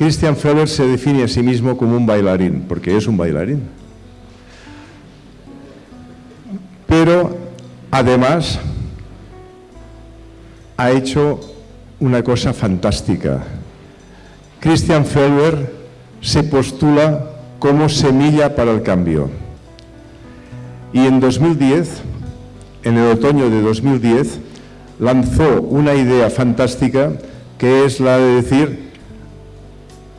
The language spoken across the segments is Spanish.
Christian Feller se define a sí mismo como un bailarín, porque es un bailarín. Pero además ha hecho una cosa fantástica. Christian Feller se postula como semilla para el cambio. Y en 2010, en el otoño de 2010, lanzó una idea fantástica que es la de decir,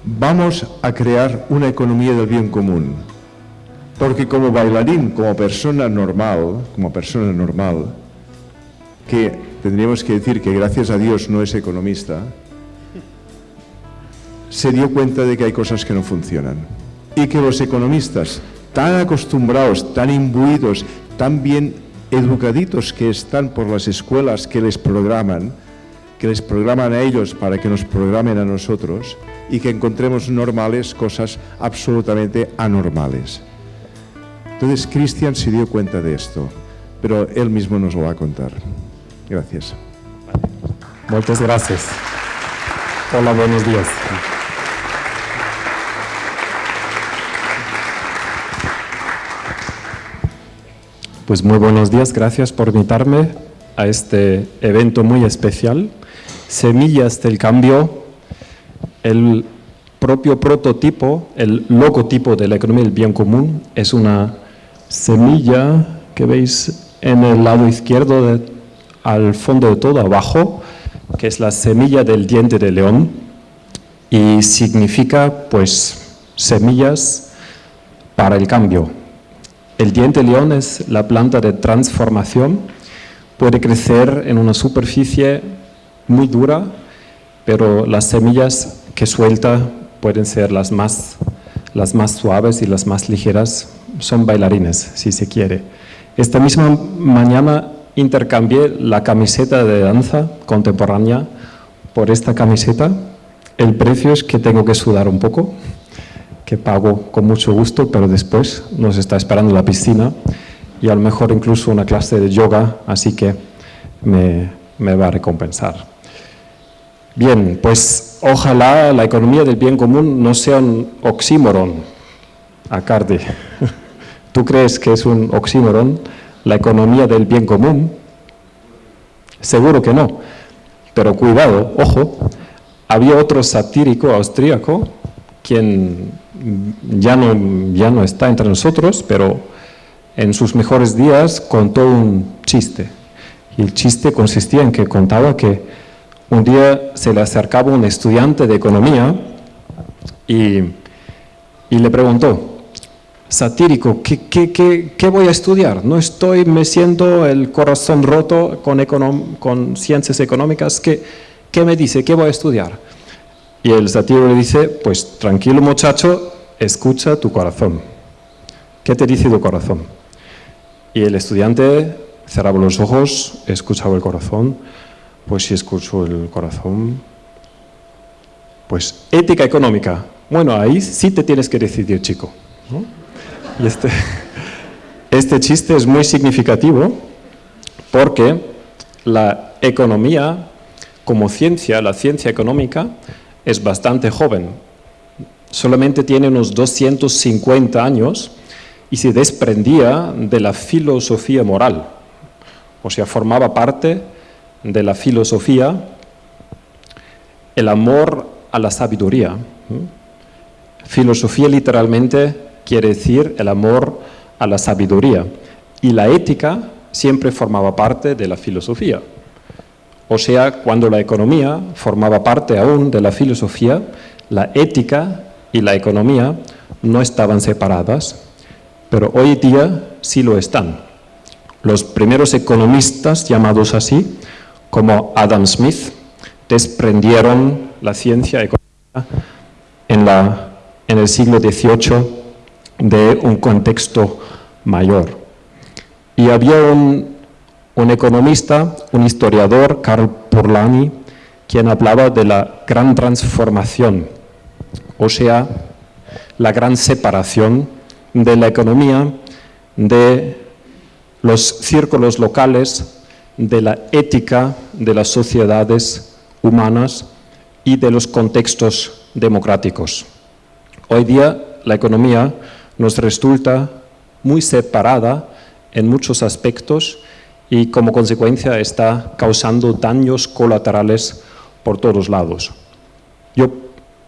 vamos a crear una economía del bien común. Porque como bailarín, como persona normal, como persona normal, que tendríamos que decir que gracias a Dios no es economista, se dio cuenta de que hay cosas que no funcionan. Y que los economistas, tan acostumbrados, tan imbuidos, tan bien educaditos que están por las escuelas que les programan, que les programan a ellos para que nos programen a nosotros y que encontremos normales cosas absolutamente anormales. Entonces Cristian se dio cuenta de esto, pero él mismo nos lo va a contar. Gracias. Muchas gracias. Hola, buenos días. Pues muy buenos días, gracias por invitarme a este evento muy especial. Semillas del Cambio, el propio prototipo, el logotipo de la economía del bien común, es una semilla que veis en el lado izquierdo, al fondo de todo, abajo, que es la semilla del diente de león. Y significa pues semillas para el cambio, el diente león es la planta de transformación, puede crecer en una superficie muy dura, pero las semillas que suelta pueden ser las más, las más suaves y las más ligeras, son bailarines, si se quiere. Esta misma mañana intercambié la camiseta de danza contemporánea por esta camiseta. El precio es que tengo que sudar un poco, que pago con mucho gusto, pero después nos está esperando la piscina y a lo mejor incluso una clase de yoga, así que me, me va a recompensar. Bien, pues ojalá la economía del bien común no sea un oxímoron, Acardi. ¿Tú crees que es un oxímoron la economía del bien común? Seguro que no, pero cuidado, ojo, había otro satírico austríaco quien ya no, ya no está entre nosotros, pero en sus mejores días contó un chiste. Y el chiste consistía en que contaba que un día se le acercaba un estudiante de economía y, y le preguntó, satírico, ¿qué, qué, qué, qué, voy a estudiar? No estoy me siento el corazón roto con, con ciencias económicas, ¿qué, ¿qué me dice? ¿Qué voy a estudiar? Y el satírico le dice, pues tranquilo muchacho, escucha tu corazón. ¿Qué te dice tu corazón? Y el estudiante cerraba los ojos, escuchaba el corazón, pues si escucho el corazón, pues ética económica. Bueno, ahí sí te tienes que decidir, chico. Y este, este chiste es muy significativo porque la economía como ciencia, la ciencia económica, es bastante joven, solamente tiene unos 250 años y se desprendía de la filosofía moral, o sea, formaba parte de la filosofía el amor a la sabiduría. Filosofía literalmente quiere decir el amor a la sabiduría y la ética siempre formaba parte de la filosofía. O sea, cuando la economía formaba parte aún de la filosofía, la ética y la economía no estaban separadas, pero hoy día sí lo están. Los primeros economistas, llamados así, como Adam Smith, desprendieron la ciencia económica en, la, en el siglo XVIII de un contexto mayor. Y había un un economista, un historiador, Karl Polanyi, quien hablaba de la gran transformación, o sea, la gran separación de la economía, de los círculos locales, de la ética de las sociedades humanas y de los contextos democráticos. Hoy día la economía nos resulta muy separada en muchos aspectos y como consecuencia está causando daños colaterales por todos lados. Yo,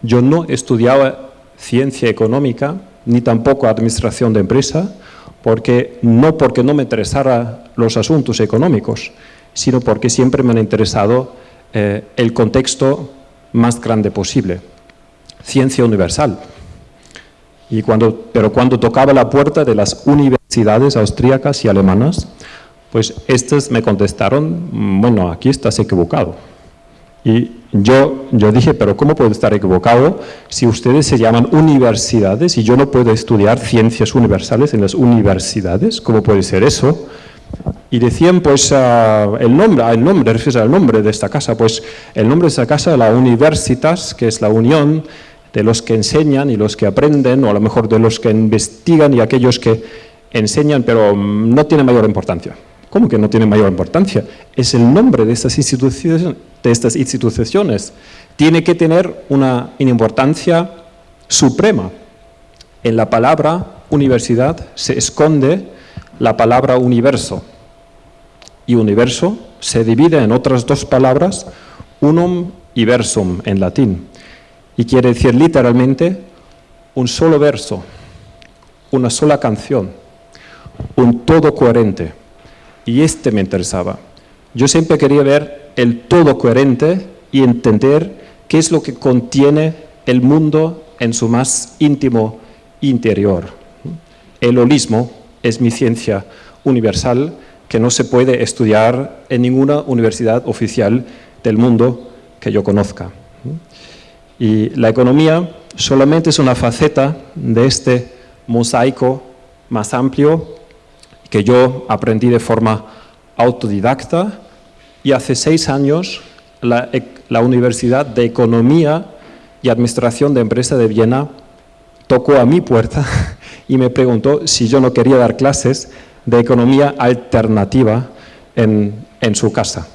yo no estudiaba ciencia económica ni tampoco administración de empresa, porque, no porque no me interesara los asuntos económicos, sino porque siempre me han interesado eh, el contexto más grande posible. Ciencia universal. Y cuando, pero cuando tocaba la puerta de las universidades austríacas y alemanas, pues estas me contestaron, mm, bueno, aquí estás equivocado. Y yo, yo dije, pero ¿cómo puedo estar equivocado si ustedes se llaman universidades y yo no puedo estudiar ciencias universales en las universidades? ¿Cómo puede ser eso? Y decían, pues, uh, el nombre, el nombre, refieres al nombre de esta casa, pues el nombre de esta casa, la Universitas, que es la unión de los que enseñan y los que aprenden, o a lo mejor de los que investigan y aquellos que enseñan, pero no tiene mayor importancia. ¿Cómo que no tiene mayor importancia? Es el nombre de estas instituciones, de estas instituciones. Tiene que tener una importancia suprema. En la palabra universidad se esconde la palabra universo. Y universo se divide en otras dos palabras, unum y versum en latín. Y quiere decir literalmente un solo verso, una sola canción, un todo coherente. Y este me interesaba. Yo siempre quería ver el todo coherente y entender qué es lo que contiene el mundo en su más íntimo interior. El holismo es mi ciencia universal que no se puede estudiar en ninguna universidad oficial del mundo que yo conozca. Y la economía solamente es una faceta de este mosaico más amplio que yo aprendí de forma autodidacta y hace seis años la, la Universidad de Economía y Administración de Empresa de Viena tocó a mi puerta y me preguntó si yo no quería dar clases de economía alternativa en, en su casa.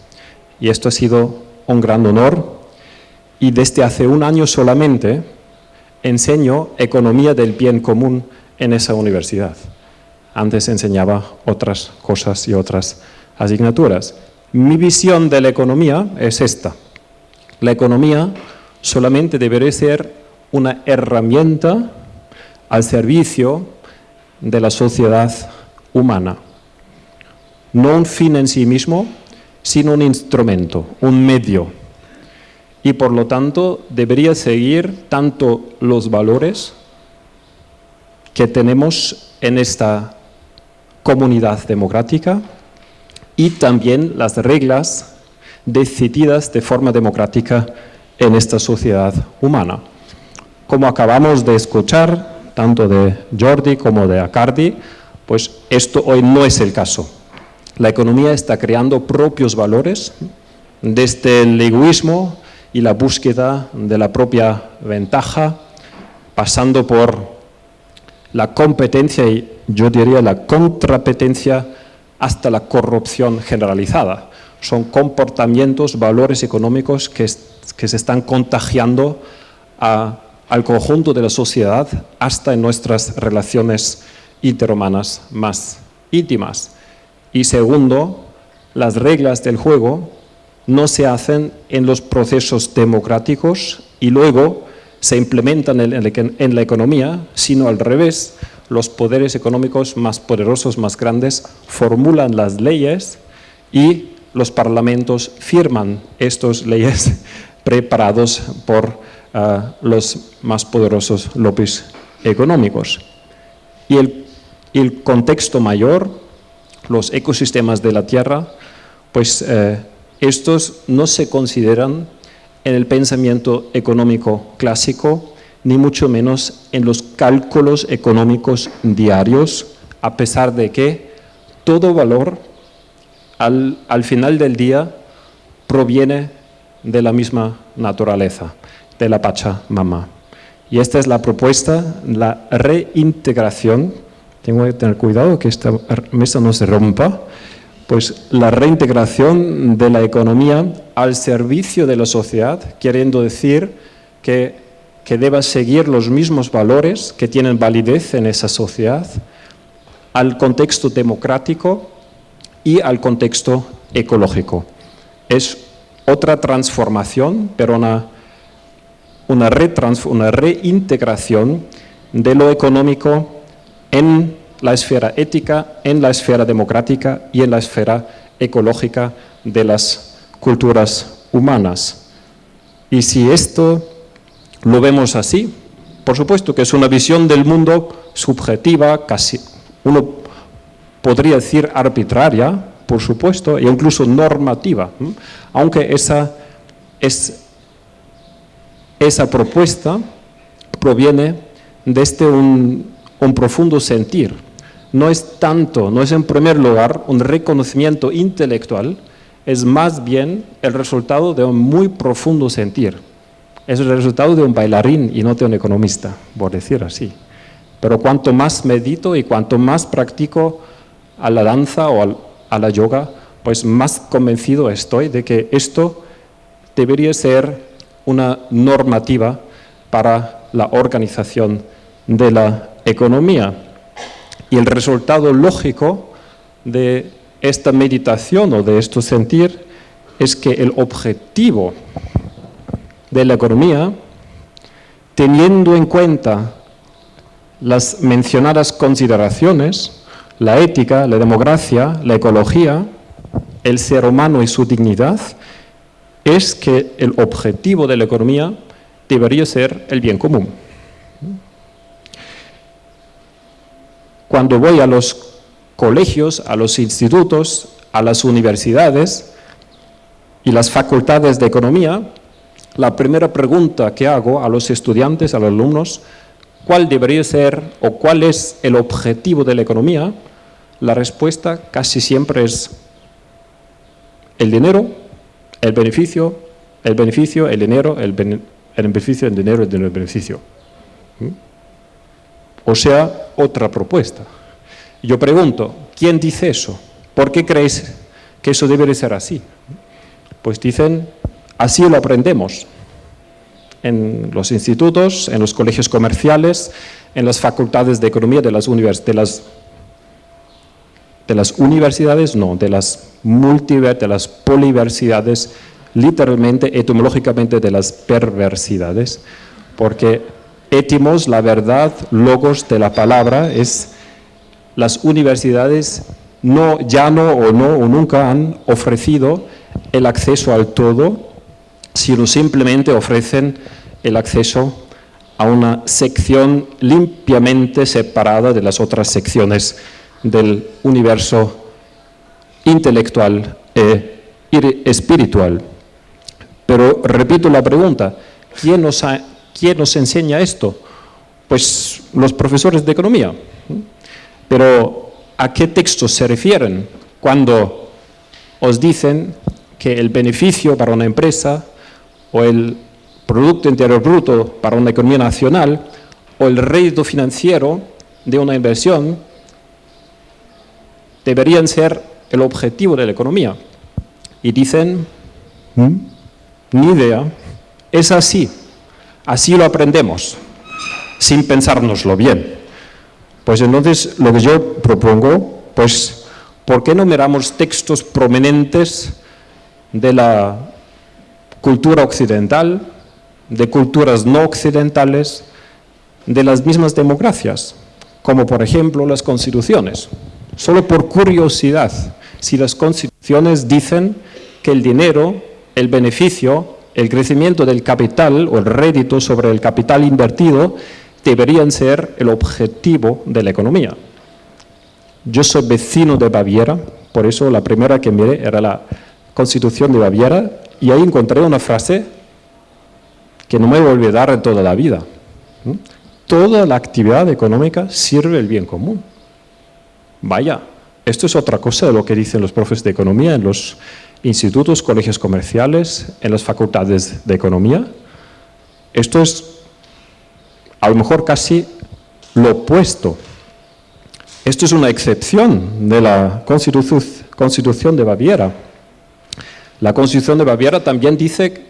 Y esto ha sido un gran honor y desde hace un año solamente enseño economía del bien común en esa universidad. Antes enseñaba otras cosas y otras asignaturas. Mi visión de la economía es esta. La economía solamente debería ser una herramienta al servicio de la sociedad humana. No un fin en sí mismo, sino un instrumento, un medio. Y por lo tanto debería seguir tanto los valores que tenemos en esta comunidad democrática y también las reglas decididas de forma democrática en esta sociedad humana. Como acabamos de escuchar, tanto de Jordi como de Acardi, pues esto hoy no es el caso. La economía está creando propios valores desde el egoísmo y la búsqueda de la propia ventaja, pasando por la competencia y yo diría la contrapetencia hasta la corrupción generalizada. Son comportamientos, valores económicos que, que se están contagiando a al conjunto de la sociedad hasta en nuestras relaciones interhumanas más íntimas. Y segundo, las reglas del juego no se hacen en los procesos democráticos y luego se implementan en la economía, sino al revés, los poderes económicos más poderosos, más grandes, formulan las leyes y los parlamentos firman estas leyes preparados por a los más poderosos lobbies económicos. Y el, el, contexto mayor, los ecosistemas de la Tierra, pues eh, estos no se consideran en el pensamiento económico clásico, ni mucho menos en los cálculos económicos diarios, a pesar de que todo valor al, al final del día proviene de la misma naturaleza de la Pachamama. Y esta es la propuesta, la reintegración. Tengo que tener cuidado que esta mesa no se rompa, pues la reintegración de la economía al servicio de la sociedad, queriendo decir que, que deba seguir los mismos valores que tienen validez en esa sociedad, al contexto democrático y al contexto ecológico. Es otra transformación, pero una, una, una reintegración de lo económico en la esfera ética, en la esfera democrática y en la esfera ecológica de las culturas humanas. Y si esto lo vemos así, por supuesto que es una visión del mundo subjetiva, casi uno podría decir arbitraria, por supuesto, e incluso normativa, aunque esa, es, esa propuesta proviene desde este un, un profundo sentir. No es tanto, no es en primer lugar un reconocimiento intelectual, es más bien el resultado de un muy profundo sentir. Es el resultado de un bailarín y no de un economista, por decir así. Pero cuanto más medito y cuanto más practico a la danza o a la yoga, pues más convencido estoy de que esto debería ser una normativa para la organización de la economía. Y el resultado lógico de esta meditación o de esto sentir es que el objetivo de la economía, teniendo en cuenta las mencionadas consideraciones, la ética, la democracia, la ecología, el ser humano y su dignidad, es que el objetivo de la economía debería ser el bien común. Cuando voy a los colegios, a los institutos, a las universidades y las facultades de economía, la primera pregunta que hago a los estudiantes, a los alumnos, ¿cuál debería ser o cuál es el objetivo de la economía? La respuesta casi siempre es el dinero, el beneficio, el beneficio, el dinero, el, beneficio, el dinero, el dinero, el beneficio. ¿Mm? O sea, otra propuesta. Yo pregunto, ¿quién dice eso? ¿Por qué creéis que eso debe de ser así? Pues dicen, así lo aprendemos en los institutos, en los colegios comerciales, en las facultades de economía de las, de las, de las universidades, no, de las multiversidades, de las poliversidades, literalmente, etimológicamente de las perversidades, porque étimos, la verdad, logos de la palabra, es las universidades no, ya no o no o nunca han ofrecido el acceso al todo, sino simplemente ofrecen el acceso a una sección limpiamente separada de las otras secciones del universo intelectual e espiritual. Pero repito la pregunta, ¿quién nos, ¿quién nos enseña esto? Pues los profesores de economía. Pero ¿a qué textos se refieren cuando os dicen que el beneficio para una empresa o el Producto Interior Bruto para una economía nacional o el rédito financiero de una inversión deberían ser el objetivo de la economía. Y dicen, mm, ni idea, es así, así lo aprendemos, sin pensárnoslo bien. Pues entonces lo que yo propongo, pues, ¿por qué no miramos textos prominentes de la cultura occidental, de culturas no occidentales, de las mismas democracias, como por ejemplo las constituciones? Solo por curiosidad, si las constituciones dicen que el dinero, el beneficio, el crecimiento del capital o el rédito sobre el capital invertido deberían ser el objetivo de la economía. Yo soy vecino de Baviera, por eso la primera que miré era la Constitución de Baviera y ahí encontré una frase que no me voy a olvidar en toda la vida. Toda la actividad económica sirve el bien común. Vaya, esto es otra cosa de lo que dicen los profes de economía en los institutos, colegios comerciales, en las facultades de economía. Esto es a lo mejor casi lo opuesto. Esto es una excepción de la Constitución, de Baviera. La Constitución de Baviera también dice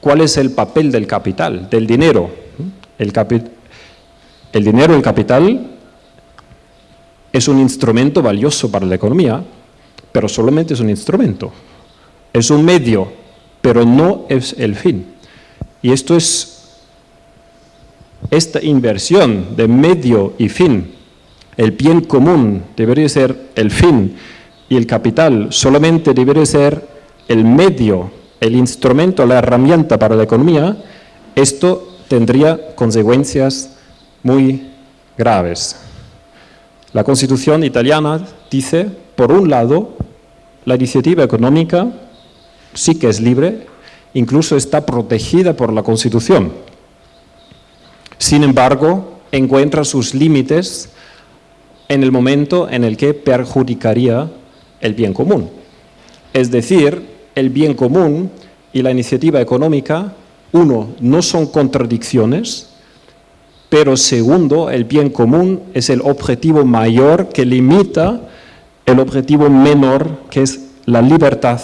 cuál es el papel del capital, del dinero. El dinero, el capital, es un instrumento valioso para la economía, pero solamente es un instrumento. Es un medio, pero no es el fin. Y esto es esta inversión de medio y fin, el bien común debería ser el fin y el capital solamente debería ser el medio, el instrumento, la herramienta para la economía, esto tendría consecuencias muy graves. La Constitución italiana dice, por un lado, la iniciativa económica sí que es libre, incluso está protegida por la Constitución. Sin embargo, encuentra sus límites en el momento en el que perjudicaría el bien común. Es decir, el bien común y la iniciativa económica, uno, no son contradicciones, pero segundo, el bien común es el objetivo mayor que limita el objetivo menor, que es la libertad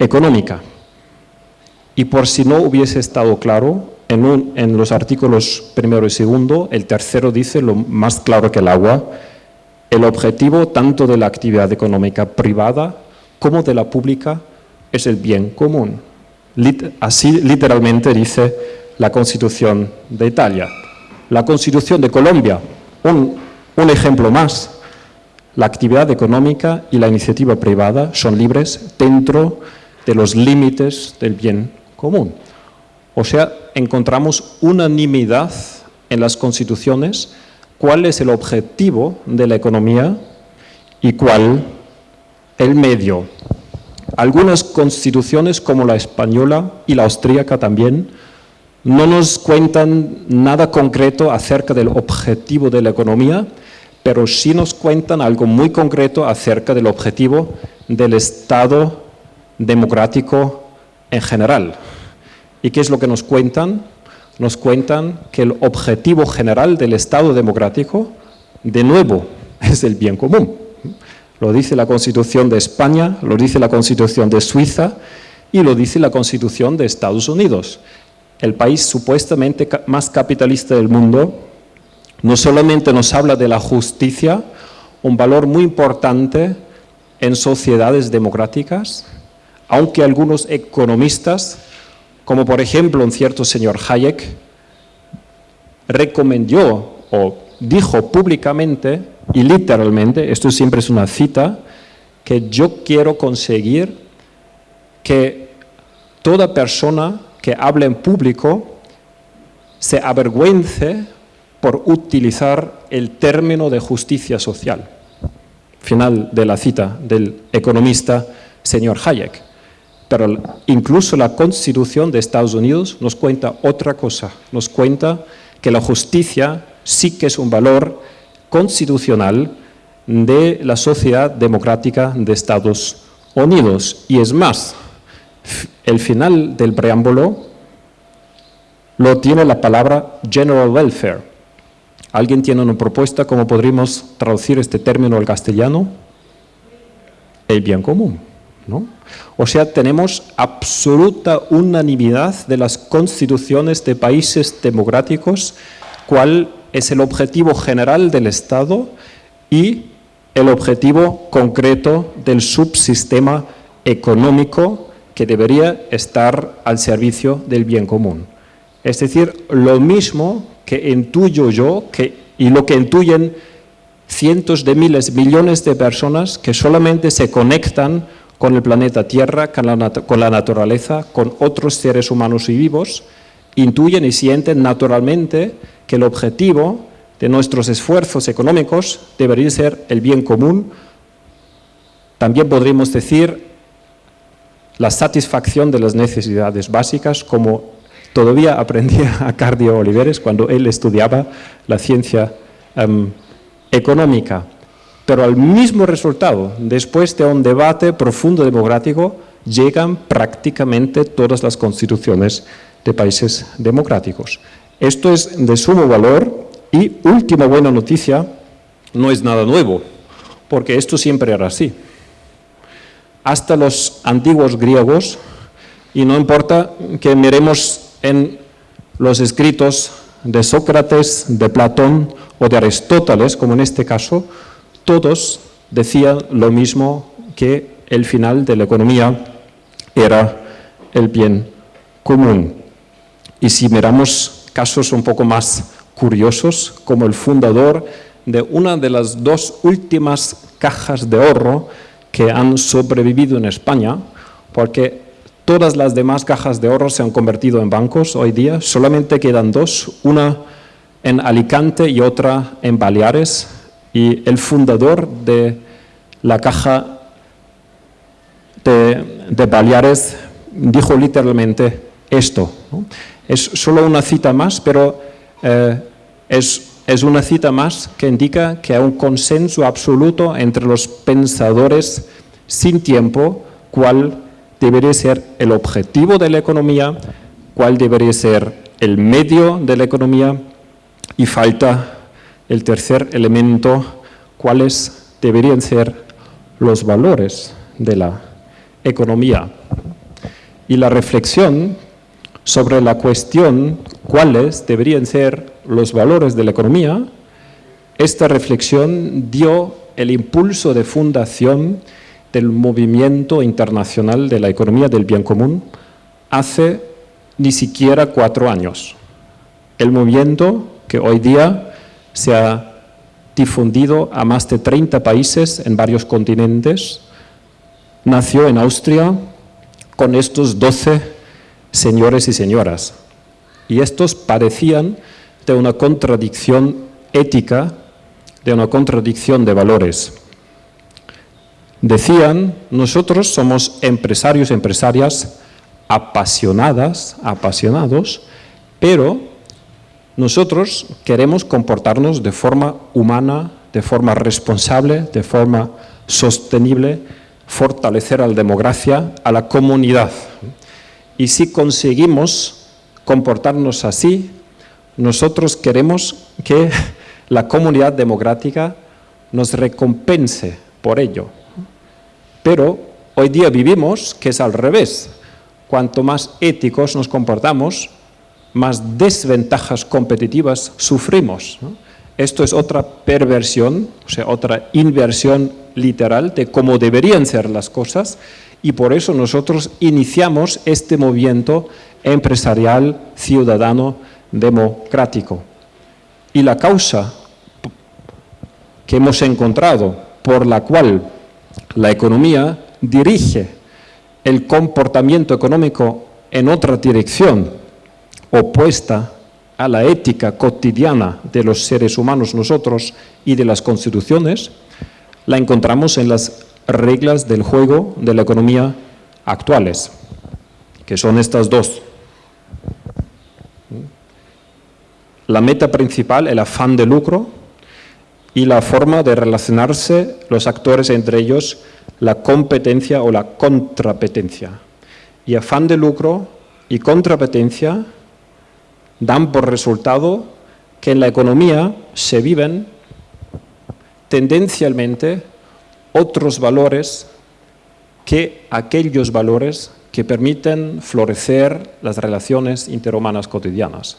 económica. Y por si no hubiese estado claro, en, los artículos primero y segundo, el tercero dice lo más claro que el agua, el objetivo tanto de la actividad económica privada como de la pública es el bien común. así literalmente dice la Constitución de Italia. La Constitución de Colombia, un, ejemplo más. La actividad económica y la iniciativa privada son libres dentro de los límites del bien común. O sea, encontramos unanimidad en las constituciones cuál es el objetivo de la economía y cuál el medio. Algunas constituciones, como la española y la austríaca también, no nos cuentan nada concreto acerca del objetivo de la economía, pero sí nos cuentan algo muy concreto acerca del objetivo del Estado democrático en general. ¿Y qué es lo que nos cuentan? Nos cuentan que el objetivo general del Estado democrático, de nuevo, es el bien común. Lo dice la Constitución de España, lo dice la Constitución de Suiza y lo dice la Constitución de Estados Unidos. El país supuestamente más capitalista del mundo no solamente nos habla de la justicia, un valor muy importante en sociedades democráticas, aunque algunos economistas como por ejemplo un cierto señor Hayek recomendó o dijo públicamente y literalmente, esto siempre es una cita, que yo quiero conseguir que toda persona que hable en público se avergüence por utilizar el término de justicia social. Final de la cita del economista señor Hayek. Pero incluso la Constitución de Estados Unidos nos cuenta otra cosa, nos cuenta que la justicia sí que es un valor constitucional de la sociedad democrática de Estados Unidos. Y es más, el final del preámbulo lo tiene la palabra general welfare. ¿Alguien tiene una propuesta cómo podríamos traducir este término al castellano? El bien común. O sea, tenemos absoluta unanimidad de las constituciones de países democráticos, cuál es el objetivo general del Estado y el objetivo concreto del subsistema económico que debería estar al servicio del bien común. Es decir, lo mismo que intuyo yo que, y lo que intuyen cientos de miles, millones de personas que solamente se conectan con el planeta Tierra, con la, naturaleza, con otros seres humanos y vivos, intuyen y sienten naturalmente que el objetivo de nuestros esfuerzos económicos debería ser el bien común. También podríamos decir la satisfacción de las necesidades básicas, como todavía aprendía a Cardio Oliveres cuando él estudiaba la ciencia em, económica pero al mismo resultado, después de un debate profundo democrático, llegan prácticamente todas las constituciones de países democráticos. Esto es de sumo valor y última buena noticia, no es nada nuevo, porque esto siempre era así. Hasta los antiguos griegos, y no importa que miremos en los escritos de Sócrates, de Platón o de Aristóteles, como en este caso, todos decían lo mismo que el final de la economía era el bien común. Y si miramos casos un poco más curiosos, como el fundador de una de las dos últimas cajas de ahorro que han sobrevivido en España, porque todas las demás cajas de ahorro se han convertido en bancos hoy día, solamente quedan dos, una en Alicante y otra en Baleares, y el fundador de la caja de, Baleares dijo literalmente esto. Es solo una cita más, pero eh, es, es una cita más que indica que hay un consenso absoluto entre los pensadores sin tiempo cuál debería ser el objetivo de la economía, cuál debería ser el medio de la economía y falta el tercer elemento, cuáles deberían ser los valores de la economía. Y la reflexión sobre la cuestión cuáles deberían ser los valores de la economía, esta reflexión dio el impulso de fundación del movimiento internacional de la economía del bien común hace ni siquiera cuatro años. El movimiento que hoy día se ha difundido a más de 30 países en varios continentes, nació en Austria con estos 12 señores y señoras. Y estos parecían de una contradicción ética, de una contradicción de valores. Decían, nosotros somos empresarios y empresarias apasionadas, apasionados, pero nosotros queremos comportarnos de forma humana, de forma responsable, de forma sostenible, fortalecer a la democracia, a la comunidad. Y si conseguimos comportarnos así, nosotros queremos que la comunidad democrática nos recompense por ello. Pero hoy día vivimos que es al revés. Cuanto más éticos nos comportamos, más desventajas competitivas sufrimos. Esto es otra perversión, o sea, otra inversión literal de cómo deberían ser las cosas y por eso nosotros iniciamos este movimiento empresarial, ciudadano, democrático. Y la causa que hemos encontrado por la cual la economía dirige el comportamiento económico en otra dirección, opuesta a la ética cotidiana de los seres humanos nosotros y de las constituciones, la encontramos en las reglas del juego de la economía actuales, que son estas dos. La meta principal, el afán de lucro, y la forma de relacionarse los actores entre ellos, la competencia o la contrapetencia. Y afán de lucro y contrapetencia dan por resultado que en la economía se viven tendencialmente otros valores que aquellos valores que permiten florecer las relaciones interhumanas cotidianas.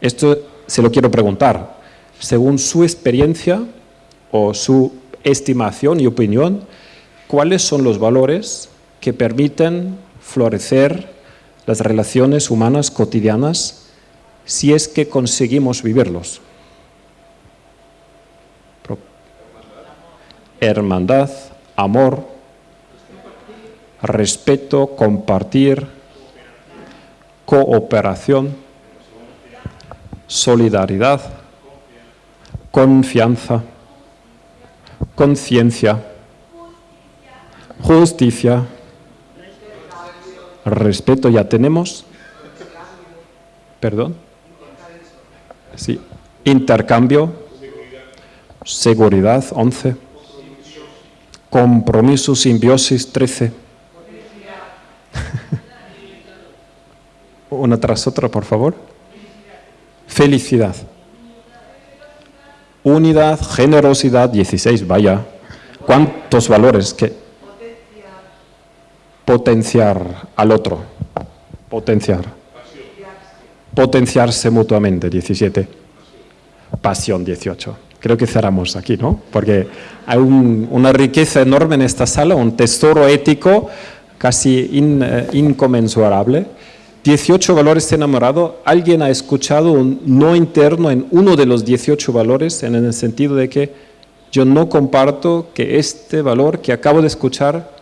Esto se lo quiero preguntar. Según su experiencia o su estimación y opinión, ¿cuáles son los valores que permiten florecer las relaciones humanas cotidianas si es que conseguimos vivirlos. Hermandad, amor, respeto, compartir, cooperación, solidaridad, confianza, conciencia, justicia, respeto ya tenemos. Perdón. Sí. Intercambio. Seguridad, 11. Compromiso, simbiosis, 13. Una tras otra, por favor. Felicidad. Unidad, generosidad, 16, vaya. ¿Cuántos valores? que potenciar al otro. Potenciar. Potenciarse mutuamente, 17. Pasión, 18. Creo que cerramos aquí, ¿no? Porque hay una riqueza enorme en esta sala, un tesoro ético casi eh, inconmensurable. 18 valores de enamorado. ¿Alguien ha escuchado un no interno en uno de los 18 valores en el sentido de que yo no comparto que este valor que acabo de escuchar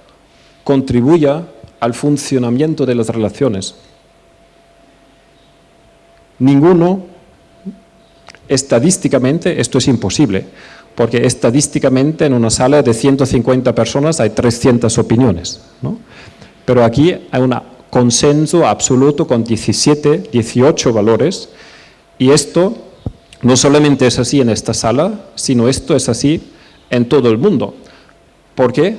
contribuya al funcionamiento de las relaciones? Ninguno, estadísticamente, esto es imposible, porque estadísticamente en una sala de 150 personas hay 300 opiniones. Pero aquí hay un consenso absoluto con 17, 18 valores, y esto no solamente es así en esta sala, sino esto es así en todo el mundo. ¿Por qué?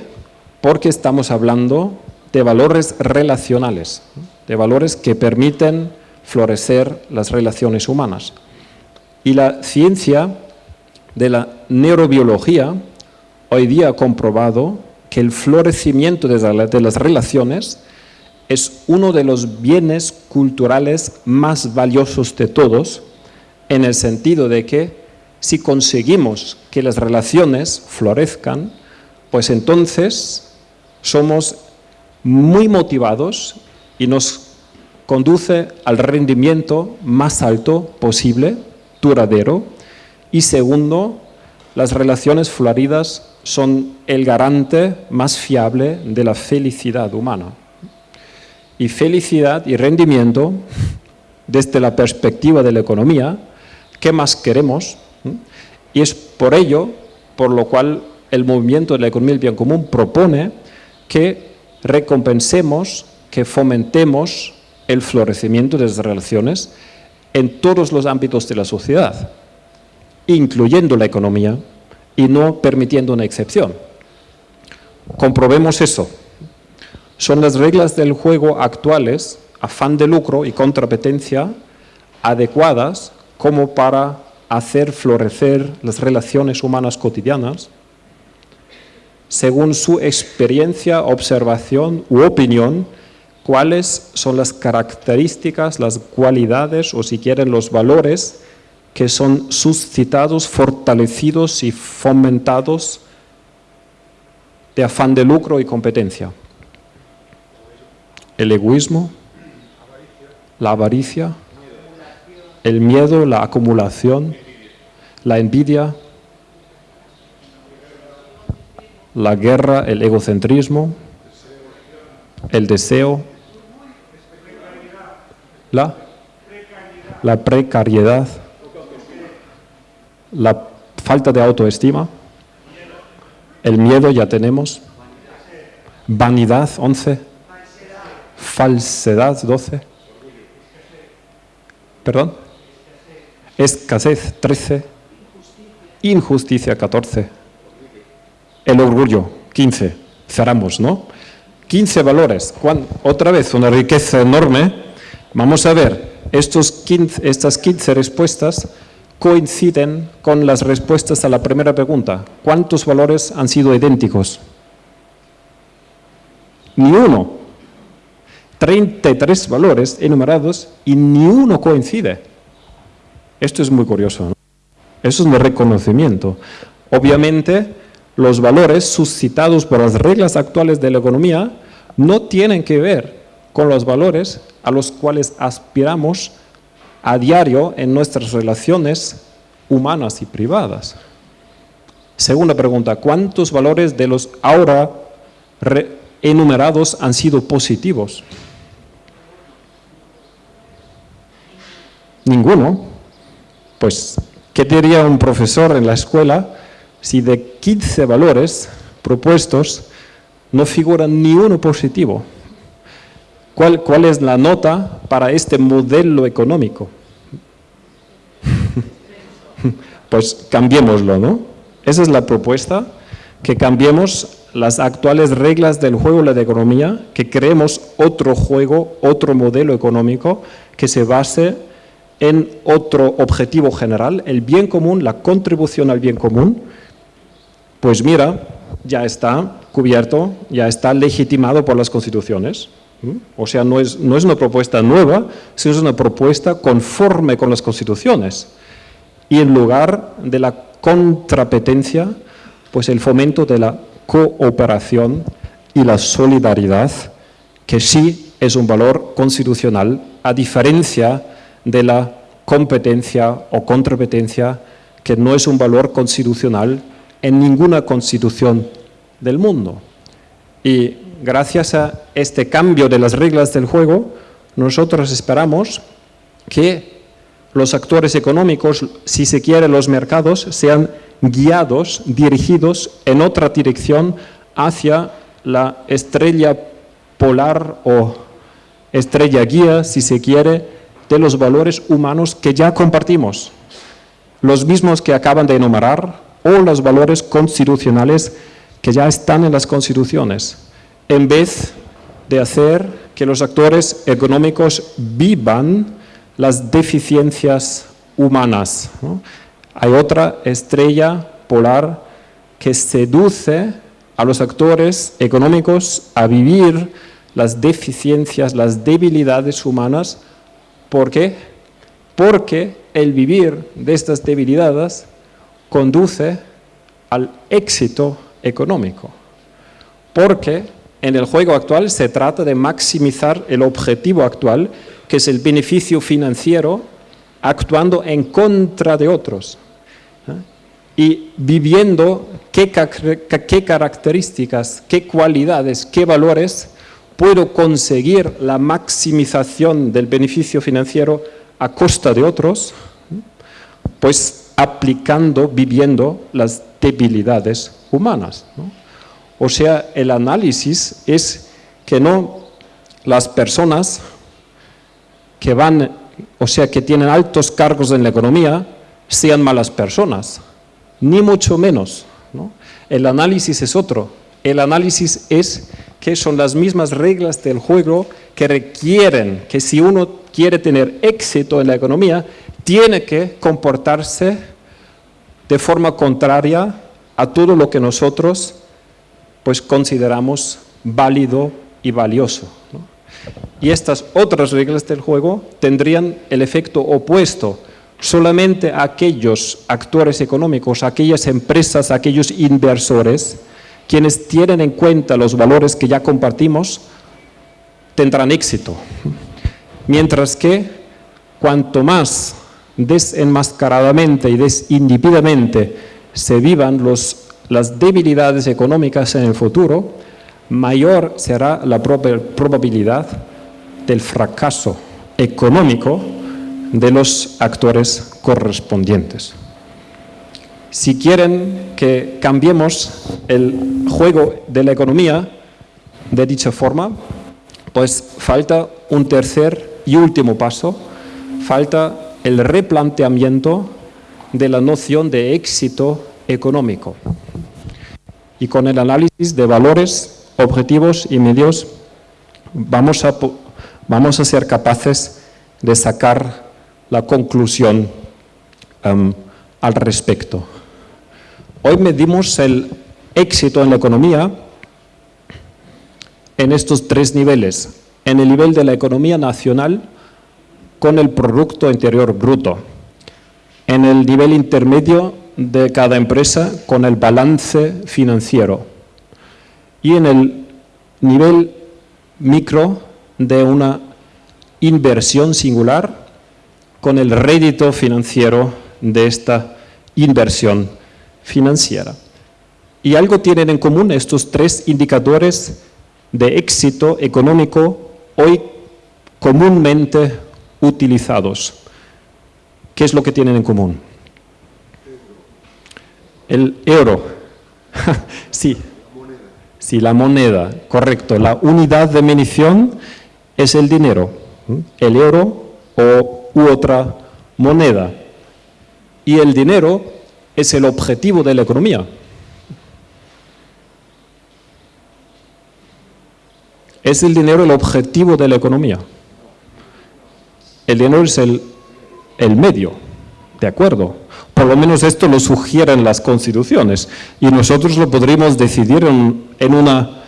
Porque estamos hablando de valores relacionales, de valores que permiten florecer las relaciones humanas. Y la ciencia de la neurobiología hoy día ha comprobado que el florecimiento de las relaciones es uno de los bienes culturales más valiosos de todos, en el sentido de que si conseguimos que las relaciones florezcan, pues entonces somos muy motivados y nos conduce al rendimiento más alto posible, duradero, y segundo, las relaciones floridas son el garante más fiable de la felicidad humana. Y felicidad y rendimiento, desde la perspectiva de la economía, ¿qué más queremos? Y es por ello por lo cual el movimiento de la economía del bien común propone que recompensemos, que fomentemos el florecimiento de las relaciones en todos los ámbitos de la sociedad, incluyendo la economía y no permitiendo una excepción. Comprobemos eso. Son las reglas del juego actuales, afán de lucro y competencia, adecuadas como para hacer florecer las relaciones humanas cotidianas según su experiencia, observación u opinión cuáles son las características, las cualidades o si quieren los valores que son suscitados, fortalecidos y fomentados de afán de lucro y competencia. El egoísmo, la avaricia, el miedo, la acumulación, la envidia, la guerra, el egocentrismo, el deseo, la, la precariedad, la falta de autoestima, el miedo ya tenemos, vanidad 11, falsedad 12, perdón, escasez 13, injusticia 14, el orgullo 15, cerramos, ¿no? 15 valores, otra vez una riqueza enorme. Vamos a ver, estas 15 respuestas coinciden con las respuestas a la primera pregunta. ¿Cuántos valores han sido idénticos? Ni uno. 33 valores enumerados y ni uno coincide. Esto es muy curioso. Eso es un reconocimiento. Obviamente, los valores suscitados por las reglas actuales de la economía no tienen que ver con los valores a los cuales aspiramos a diario en nuestras relaciones humanas y privadas. Segunda pregunta, ¿cuántos valores de los ahora enumerados han sido positivos? Ninguno. Pues, ¿qué diría un profesor en la escuela si de 15 valores propuestos no figura ni uno positivo. ¿Cuál, ¿Cuál es la nota para este modelo económico? pues cambiémoslo, ¿no? Esa es la propuesta, que cambiemos las actuales reglas del juego de la economía, que creemos otro juego, otro modelo económico que se base en otro objetivo general, el bien común, la contribución al bien común. Pues mira, ya está, cubierto, ya está legitimado por las constituciones. O sea, no es, no es una propuesta nueva, sino es una propuesta conforme con las constituciones. Y en lugar de la contrapetencia, pues el fomento de la cooperación y la solidaridad, que sí es un valor constitucional, a diferencia de la competencia o contrapetencia, que no es un valor constitucional en ninguna constitución del mundo. Y gracias a este cambio de las reglas del juego, nosotros esperamos que los actores económicos, si se quiere los mercados, sean guiados, dirigidos en otra dirección hacia la estrella polar o estrella guía, si se quiere, de los valores humanos que ya compartimos, los mismos que acaban de enumerar o los valores constitucionales que ya están en las constituciones, en vez de hacer que los actores económicos vivan las deficiencias humanas. Hay otra estrella polar que seduce a los actores económicos a vivir las deficiencias, las debilidades humanas. ¿Por qué? Porque el vivir de estas debilidades conduce al éxito económico. Porque en el juego actual se trata de maximizar el objetivo actual, que es el beneficio financiero, actuando en contra de otros. ¿eh? Y viviendo qué, características, qué cualidades, qué valores puedo conseguir la maximización del beneficio financiero a costa de otros, ¿eh? pues aplicando, viviendo las debilidades humanas. O sea, el análisis es que no las personas que van, o sea, que tienen altos cargos en la economía, sean malas personas, ni mucho menos. El análisis es otro. El análisis es que son las mismas reglas del juego que requieren que si uno quiere tener éxito en la economía, tiene que comportarse de forma contraria a todo lo que nosotros pues consideramos válido y valioso. Y estas otras reglas del juego tendrían el efecto opuesto. Solamente aquellos actores económicos, aquellas empresas, aquellos inversores, quienes tienen en cuenta los valores que ya compartimos, tendrán éxito. Mientras que cuanto más desenmascaradamente y desinhibidamente se vivan los las debilidades económicas en el futuro, mayor será la probabilidad del fracaso económico de los actores correspondientes. Si quieren que cambiemos el juego de la economía de dicha forma, pues falta un tercer y último paso, falta el replanteamiento de la noción de éxito económico y con el análisis de valores, objetivos y medios vamos a, vamos a ser capaces de sacar la conclusión um, al respecto. Hoy medimos el éxito en la economía en estos tres niveles. En el nivel de la economía nacional con el Producto Interior Bruto. En el nivel intermedio de cada empresa con el balance financiero y en el nivel micro de una inversión singular con el rédito financiero de esta inversión financiera. Y algo tienen en común estos tres indicadores de éxito económico hoy comúnmente utilizados. ¿Qué es lo que tienen en común? El euro. sí. Sí, la moneda, correcto. La unidad de medición es el dinero, el euro o u otra moneda. Y el dinero es el objetivo de la economía. ¿Es el dinero el objetivo de la economía? El dinero es el, el medio. de acuerdo. Por lo menos esto lo sugieren las constituciones y nosotros lo podríamos decidir en, una,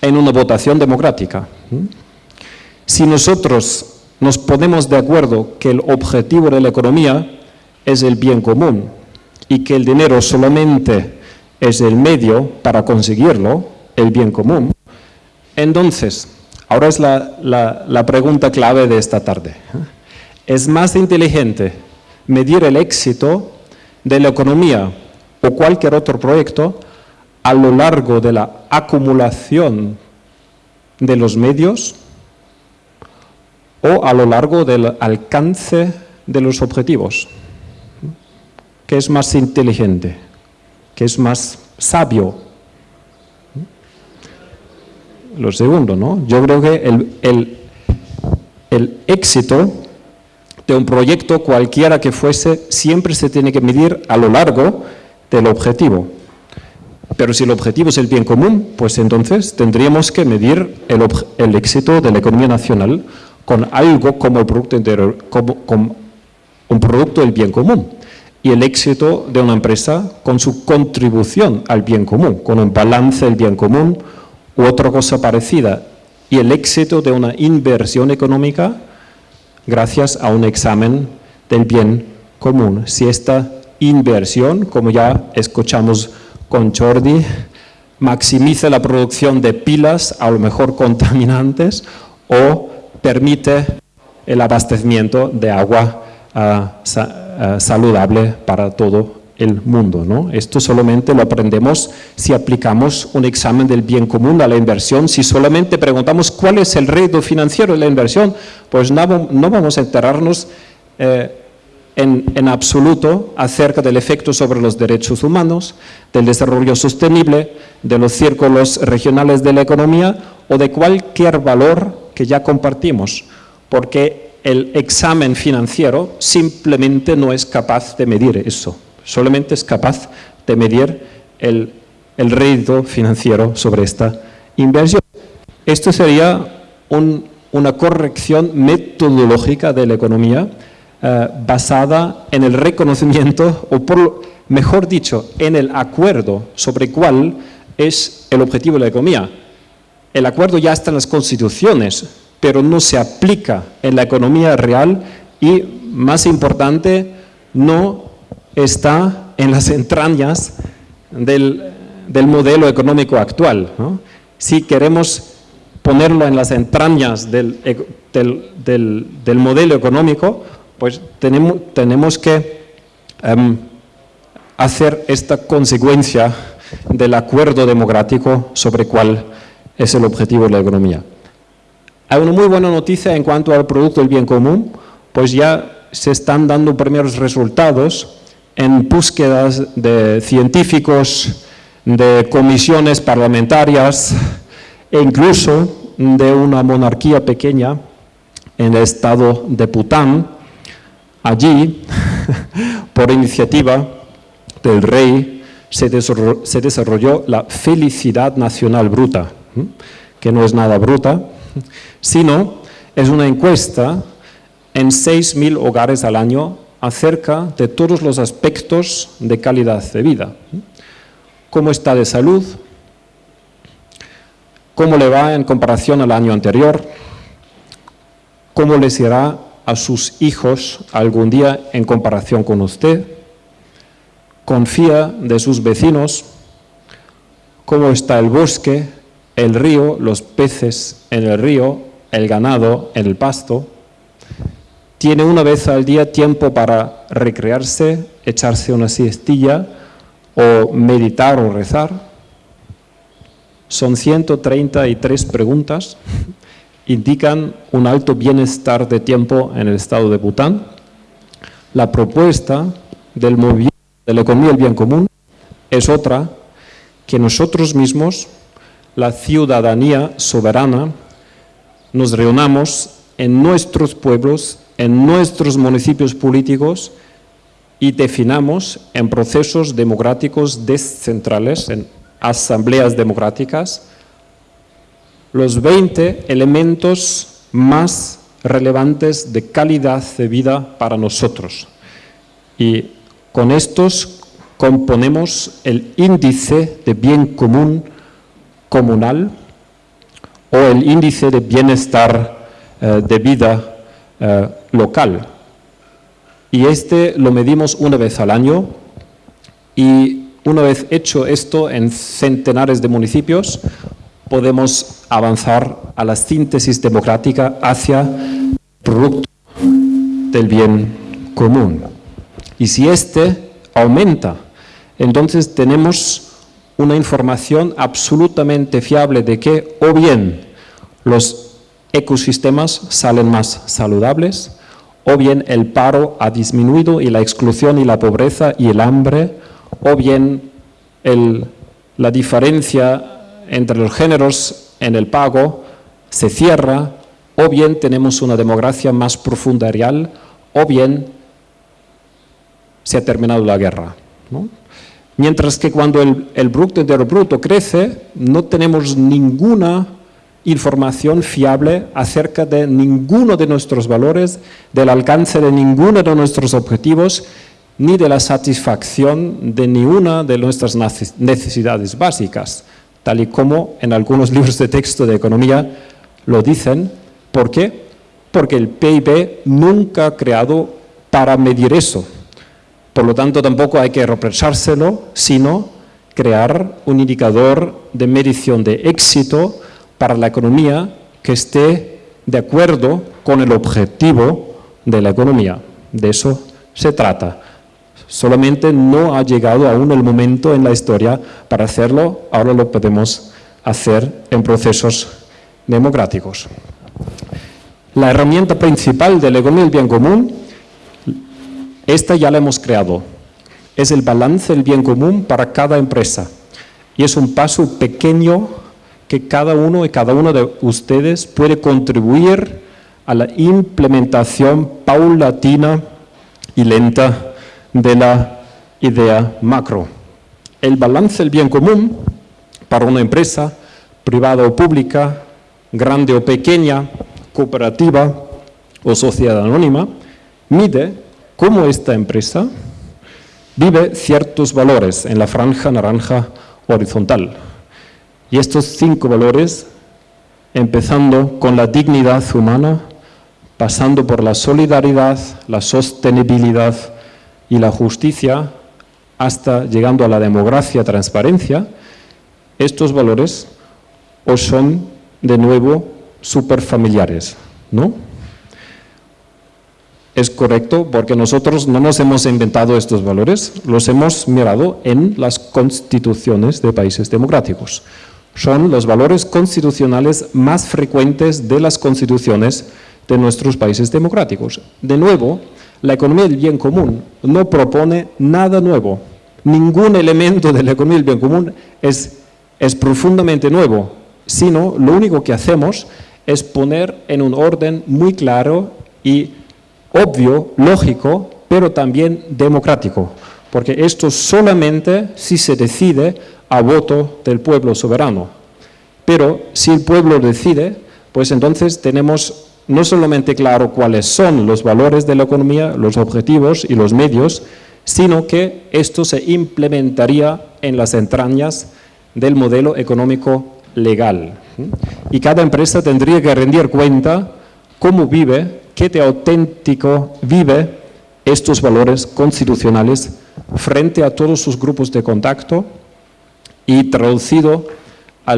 en una votación democrática. Si nosotros nos ponemos de acuerdo que el objetivo de la economía es el bien común y que el dinero solamente es el medio para conseguirlo, el bien común, entonces, ahora es la, la pregunta clave de esta tarde. ¿Es más inteligente medir el éxito de la economía o cualquier otro proyecto a lo largo de la acumulación de los medios o a lo largo del alcance de los objetivos. ¿Qué es más inteligente? ¿Qué es más sabio? Lo segundo, ¿no? Yo creo que el, el, el éxito de un proyecto, cualquiera que fuese, siempre se tiene que medir a lo largo del objetivo. Pero si el objetivo es el bien común, pues entonces tendríamos que medir el, éxito de la economía nacional con algo como, el producto como, un producto del bien común y el éxito de una empresa con su contribución al bien común, con un balance del bien común u otra cosa parecida, y el éxito de una inversión económica gracias a un examen del bien común. Si esta inversión, como ya escuchamos con Jordi, maximiza la producción de pilas, a lo mejor contaminantes, o permite el abastecimiento de agua ah, ah, saludable para todo el mundo. ¿no? Esto solamente lo aprendemos si aplicamos un examen del bien común a la inversión. Si solamente preguntamos cuál es el rédito financiero de la inversión, pues no, vamos a enterarnos eh, en, absoluto acerca del efecto sobre los derechos humanos, del desarrollo sostenible, de los círculos regionales de la economía o de cualquier valor que ya compartimos, porque el examen financiero simplemente no es capaz de medir eso, solamente es capaz de medir el, el rédito financiero sobre esta inversión. Esto sería una corrección metodológica de la economía eh, basada en el reconocimiento, o por, mejor dicho, en el acuerdo sobre cuál es el objetivo de la economía el acuerdo ya está en las constituciones, pero no se aplica en la economía real y, más importante, no está en las entrañas del, modelo económico actual. Si queremos ponerlo en las entrañas del, modelo económico, pues tenemos, tenemos que em, hacer esta consecuencia del acuerdo democrático sobre cuál es el objetivo de la economía. Hay una muy buena noticia en cuanto al producto del bien común, pues ya se están dando primeros resultados en búsquedas de científicos, de comisiones parlamentarias e incluso de una monarquía pequeña en el estado de Bután. Allí, por iniciativa del rey, se desarrolló la felicidad nacional bruta, que no es nada bruta, sino es una encuesta en 6.000 hogares al año acerca de todos los aspectos de calidad de vida. ¿Cómo está de salud? ¿Cómo le va en comparación al año anterior? ¿Cómo les irá a sus hijos algún día en comparación con usted? ¿Confía de sus vecinos? ¿Cómo está el bosque? el río, los peces en el río, el ganado en el pasto. Tiene una vez al día tiempo para recrearse, echarse una siestilla o meditar o rezar. Son 133 preguntas, indican un alto bienestar de tiempo en el estado de Bután. La propuesta del movimiento de la economía del bien común es otra, que nosotros mismos la ciudadanía soberana, nos reunamos en nuestros pueblos, en nuestros municipios políticos y definamos en procesos democráticos descentrales, en asambleas democráticas, los 20 elementos más relevantes de calidad de vida para nosotros. Y con estos componemos el índice de bien común comunal o el índice de bienestar eh, de vida eh, local. Y este lo medimos una vez al año y una vez hecho esto en centenares de municipios, podemos avanzar a la síntesis democrática hacia el producto del bien común. Y si este aumenta, entonces tenemos una información absolutamente fiable de que o bien los ecosistemas salen más saludables, o bien el paro ha disminuido y la exclusión y la pobreza y el hambre, o bien la diferencia entre los géneros en el pago se cierra, o bien tenemos una democracia más profunda real, o bien se ha terminado la guerra. Mientras que cuando el, el Bruto crece, no tenemos ninguna información fiable acerca de ninguno de nuestros valores, del alcance de ninguno de nuestros objetivos, ni de la satisfacción de ninguna de nuestras necesidades básicas, tal y como en algunos libros de texto de economía lo dicen. ¿Por qué? Porque el PIB nunca ha creado para medir eso. Por lo tanto, tampoco hay que reprochárselo, sino crear un indicador de medición de éxito para la economía que esté de acuerdo con el objetivo de la economía. De eso se trata. Solamente no ha llegado aún el momento en la historia para hacerlo, ahora lo podemos hacer en procesos democráticos. La herramienta principal de la economía del bien común, esta ya la hemos creado, es el balance del bien común para cada empresa. Y es un paso pequeño que cada uno y cada uno de ustedes puede contribuir a la implementación paulatina y lenta de la idea macro. El balance del bien común para una empresa, privada o pública, grande o pequeña, cooperativa o sociedad anónima, mide cómo esta empresa vive ciertos valores en la franja naranja horizontal. Y estos cinco valores, empezando con la dignidad humana, pasando por la solidaridad, la sostenibilidad y la justicia, hasta llegando a la democracia, transparencia, estos valores os son de nuevo superfamiliares, ¿no? Es correcto porque nosotros no nos hemos inventado estos valores, los hemos mirado en las constituciones de países democráticos son los valores constitucionales más frecuentes de las constituciones de nuestros países democráticos. De nuevo, la economía del bien común no propone nada nuevo. Ningún elemento de la economía del bien común es, es profundamente nuevo, sino lo único que hacemos es poner en un orden muy claro y obvio, lógico, pero también democrático, porque esto solamente si se decide a voto del pueblo soberano. Pero si el pueblo decide, pues entonces tenemos no solamente claro cuáles son los valores de la economía, los objetivos y los medios, sino que esto se implementaría en las entrañas del modelo económico legal. Y cada empresa tendría que rendir cuenta cómo vive, qué de auténtico vive estos valores constitucionales frente a todos sus grupos de contacto y traducido a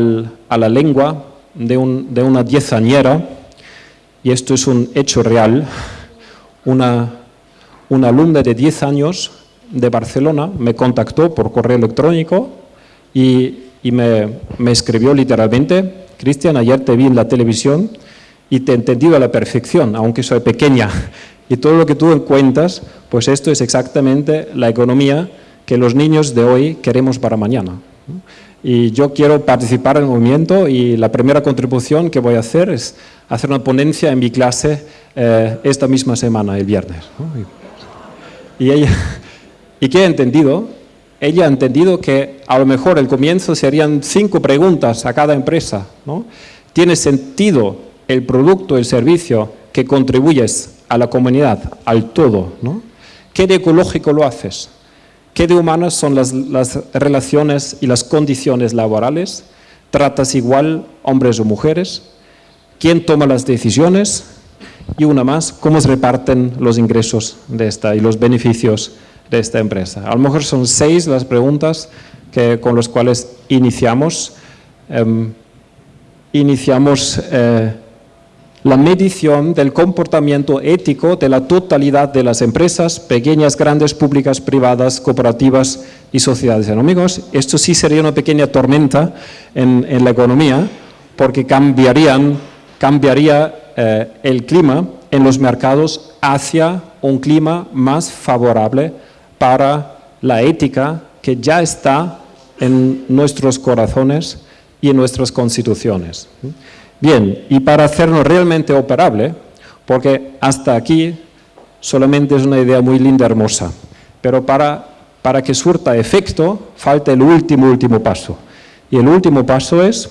la lengua de, una diezañera, y esto es un hecho real, una, alumna de 10 años de Barcelona me contactó por correo electrónico y, me, me, escribió literalmente, Cristian, ayer te vi en la televisión y te he entendido a la perfección, aunque soy pequeña. Y todo lo que tú cuentas, pues esto es exactamente la economía que los niños de hoy queremos para mañana y yo quiero participar en el movimiento y la primera contribución que voy a hacer es hacer una ponencia en mi clase eh, esta misma semana, el viernes. Y, ella, ¿Y qué ha entendido? Ella ha entendido que a lo mejor el comienzo serían cinco preguntas a cada empresa. ¿no? ¿Tiene sentido el producto, el servicio que contribuyes a la comunidad, al todo? ¿no? ¿Qué de ecológico lo haces? ¿Qué de humanas son las, las relaciones y las condiciones laborales? ¿Tratas igual hombres o mujeres? ¿Quién toma las decisiones? Y una más, ¿cómo se reparten los ingresos de esta y los beneficios de esta empresa? A lo mejor son seis las preguntas que, con las cuales iniciamos. Em, iniciamos eh, la medición del comportamiento ético de la totalidad de las empresas, pequeñas, grandes, públicas, privadas, cooperativas y sociedades económicas. Esto sí sería una pequeña tormenta en, la economía, porque cambiarían, cambiaría eh, el clima en los mercados hacia un clima más favorable para la ética que ya está en nuestros corazones y en nuestras constituciones. Bien, y para hacerlo realmente operable, porque hasta aquí solamente es una idea muy linda, hermosa, pero para, para que surta efecto falta el último, último paso. Y el último paso es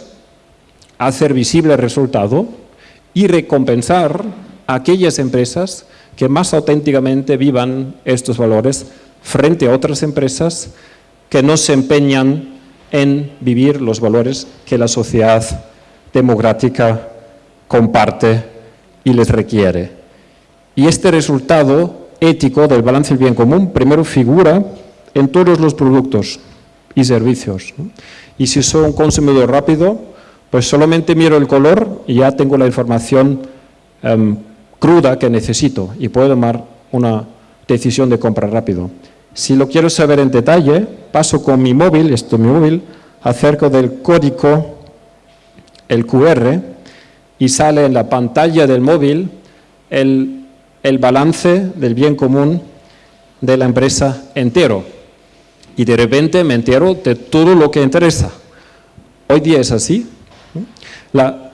hacer visible el resultado y recompensar a aquellas empresas que más auténticamente vivan estos valores frente a otras empresas que no se empeñan en vivir los valores que la sociedad democrática comparte y les requiere. Y este resultado ético del balance del bien común primero figura en todos los productos y servicios. Y si soy un consumidor rápido, pues solamente miro el color y ya tengo la información em, cruda que necesito y puedo tomar una decisión de compra rápido. Si lo quiero saber en detalle, paso con mi móvil, esto es mi móvil, acerco del código, el QR, y sale en la pantalla del móvil el, el balance del bien común de la empresa entero. Y de repente me entero de todo lo que interesa. Hoy día es así. La,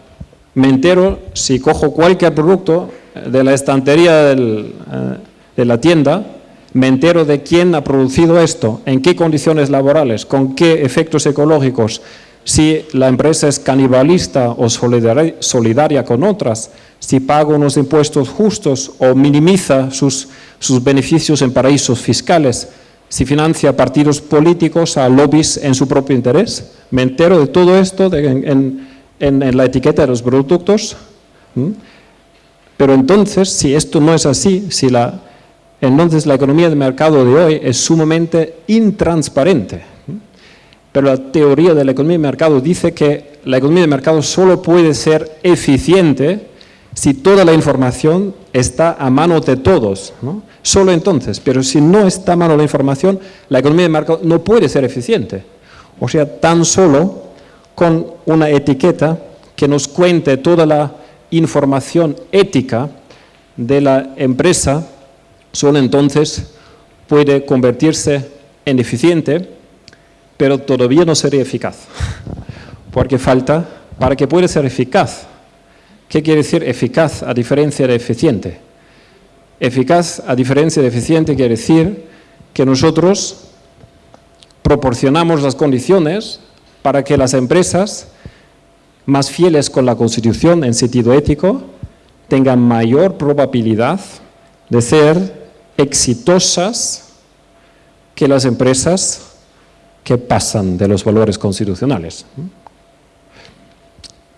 me entero si cojo cualquier producto de la estantería del, eh, de la tienda, me entero de quién ha producido esto, en qué condiciones laborales, con qué efectos ecológicos, si la empresa es canibalista o solidaria con otras, si paga unos impuestos justos o minimiza sus, sus beneficios en paraísos fiscales, si financia partidos políticos a lobbies en su propio interés. Me entero de todo esto en, en, la etiqueta de los productos. Pero entonces, si esto no es así, si la, entonces la economía de mercado de hoy es sumamente intransparente. Pero la teoría de la economía de mercado dice que la economía de mercado solo puede ser eficiente si toda la información está a mano de todos. Solo entonces, pero si no está a mano la información, la economía de mercado no puede ser eficiente. O sea, tan solo con una etiqueta que nos cuente toda la información ética de la empresa solo entonces puede convertirse en eficiente, pero todavía no sería eficaz, porque falta, para que pueda ser eficaz, ¿qué quiere decir eficaz a diferencia de eficiente? Eficaz a diferencia de eficiente quiere decir que nosotros proporcionamos las condiciones para que las empresas más fieles con la Constitución en sentido ético tengan mayor probabilidad de ser exitosas que las empresas que pasan de los valores constitucionales.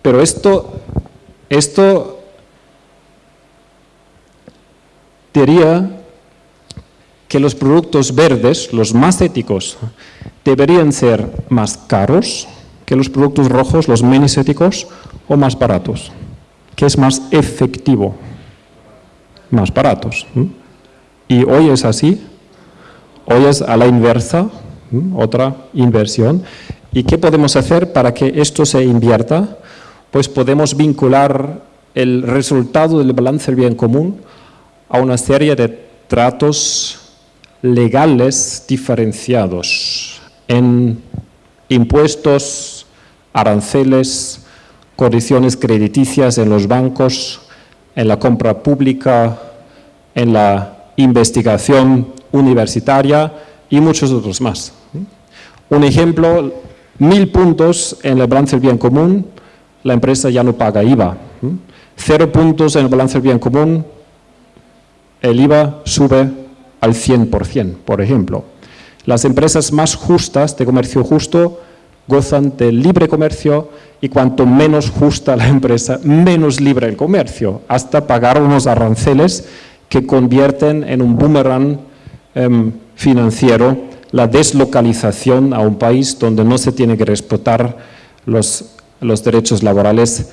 Pero esto, esto diría que los productos verdes, los más éticos, deberían ser más caros que los productos rojos, los menos éticos, o más baratos. ¿Qué es más efectivo? Más baratos. Y hoy es así, hoy es a la inversa, otra inversión. ¿Y qué podemos hacer para que esto se invierta? Pues podemos vincular el resultado del balance del bien común a una serie de tratos legales diferenciados en impuestos, aranceles, condiciones crediticias en los bancos, en la compra pública, en la investigación universitaria y muchos otros más. Un ejemplo, mil puntos en el balance del bien común, la empresa ya no paga IVA. Cero puntos en el balance del bien común, el IVA sube al 100%, por ejemplo. Las empresas más justas de comercio justo gozan del libre comercio y cuanto menos justa la empresa, menos libre el comercio, hasta pagar unos aranceles que convierten en un boomerang em, financiero la deslocalización a un país donde no se tiene que respetar los, derechos laborales,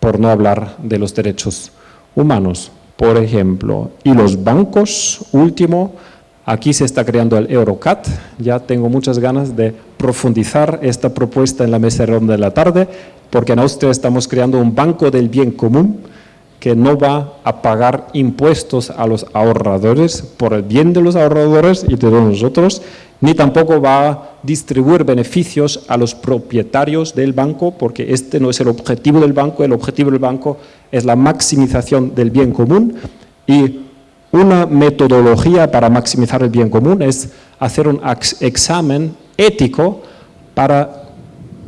por no hablar de los derechos humanos, por ejemplo. Y los bancos, último, aquí se está creando el Eurocat, ya tengo muchas ganas de profundizar esta propuesta en la mesa ronda de la tarde, porque en Austria estamos creando un banco del bien común, que no va a pagar impuestos a los ahorradores por el bien de los ahorradores y de todos nosotros, ni tampoco va a distribuir beneficios a los propietarios del banco, porque este no es el objetivo del banco, el objetivo del banco es la maximización del bien común y una metodología para maximizar el bien común es hacer un examen ético para,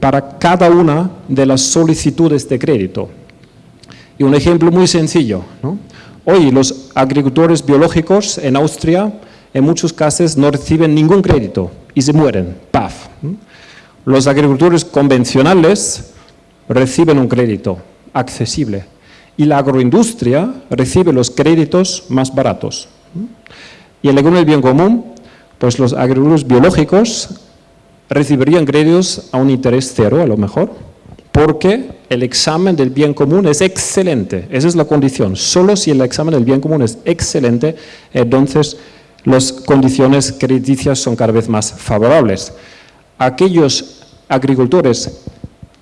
para cada una de las solicitudes de crédito. Y un ejemplo muy sencillo. Hoy los agricultores biológicos en Austria en muchos casos no reciben ningún crédito y se mueren, ¡paf! Los agricultores convencionales reciben un crédito accesible y la agroindustria recibe los créditos más baratos. Y en economía del bien común, pues los agricultores biológicos recibirían créditos a un interés cero a lo mejor, porque el examen del bien común es excelente, esa es la condición. Solo si el examen del bien común es excelente, entonces las condiciones crediticias son cada vez más favorables. Aquellos agricultores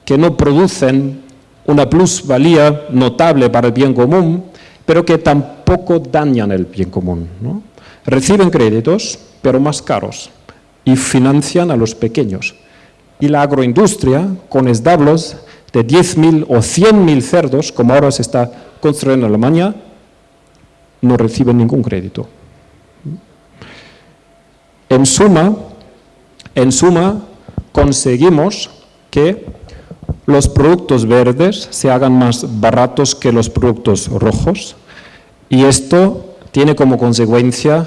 que no producen una plusvalía notable para el bien común, pero que tampoco dañan el bien común. Reciben créditos, pero más caros, y financian a los pequeños. Y la agroindustria, con establos de 10.000 o 100.000 cerdos, como ahora se está construyendo en Alemania, no reciben ningún crédito. En suma, en suma, conseguimos que los productos verdes se hagan más baratos que los productos rojos y esto tiene como consecuencia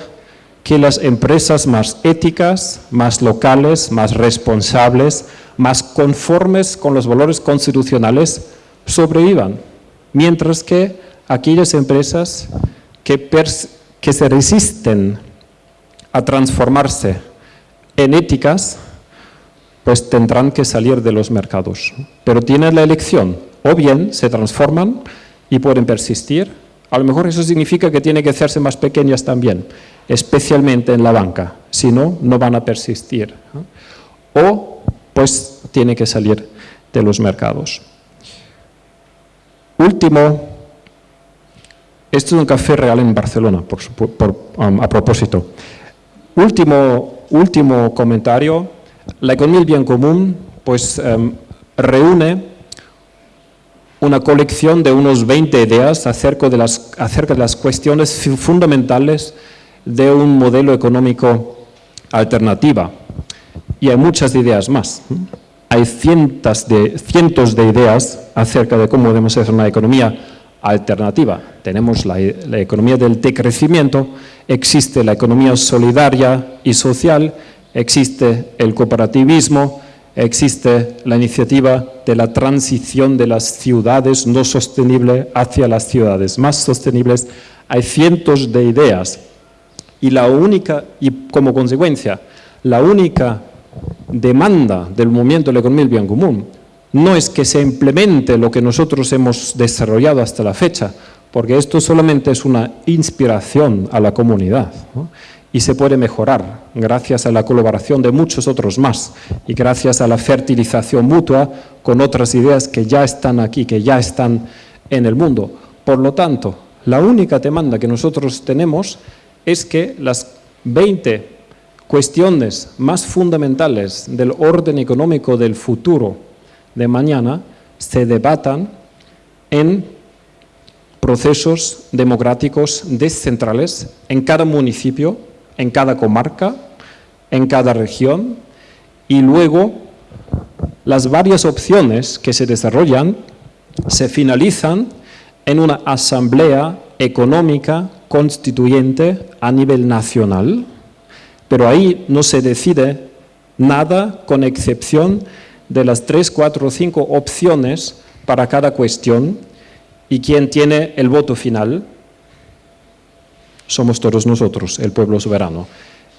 que las empresas más éticas, más locales, más responsables, más conformes con los valores constitucionales sobrevivan, mientras que aquellas empresas que, se resisten a transformarse en éticas, pues tendrán que salir de los mercados. Pero tienen la elección, o bien se transforman y pueden persistir, a lo mejor eso significa que tienen que hacerse más pequeñas también, especialmente en la banca, si no, no van a persistir. O pues tiene que salir de los mercados. Último, esto es un café real en Barcelona, um, a propósito. Último, último comentario, la economía del bien común pues, um, reúne una colección de unos 20 ideas acerca de las, acerca de las cuestiones fundamentales de un modelo económico alternativa y hay muchas ideas más. Hay cientos de, ideas acerca de cómo debemos hacer una economía alternativa. Tenemos la, la, economía del decrecimiento, existe la economía solidaria y social, existe el cooperativismo, existe la iniciativa de la transición de las ciudades no sostenibles hacia las ciudades más sostenibles. Hay cientos de ideas y la única, y como consecuencia, la única demanda del movimiento de la economía del bien común no es que se implemente lo que nosotros hemos desarrollado hasta la fecha, porque esto solamente es una inspiración a la comunidad y se puede mejorar gracias a la colaboración de muchos otros más y gracias a la fertilización mutua con otras ideas que ya están aquí, que ya están en el mundo. Por lo tanto, la única demanda que nosotros tenemos es que las 20 cuestiones más fundamentales del orden económico del futuro de mañana se debatan en procesos democráticos descentrales en cada municipio, en cada comarca, en cada región y luego las varias opciones que se desarrollan se finalizan en una asamblea económica constituyente a nivel nacional, pero ahí no se decide nada con excepción de las tres, cuatro o cinco opciones para cada cuestión y quien tiene el voto final somos todos nosotros, el pueblo soberano.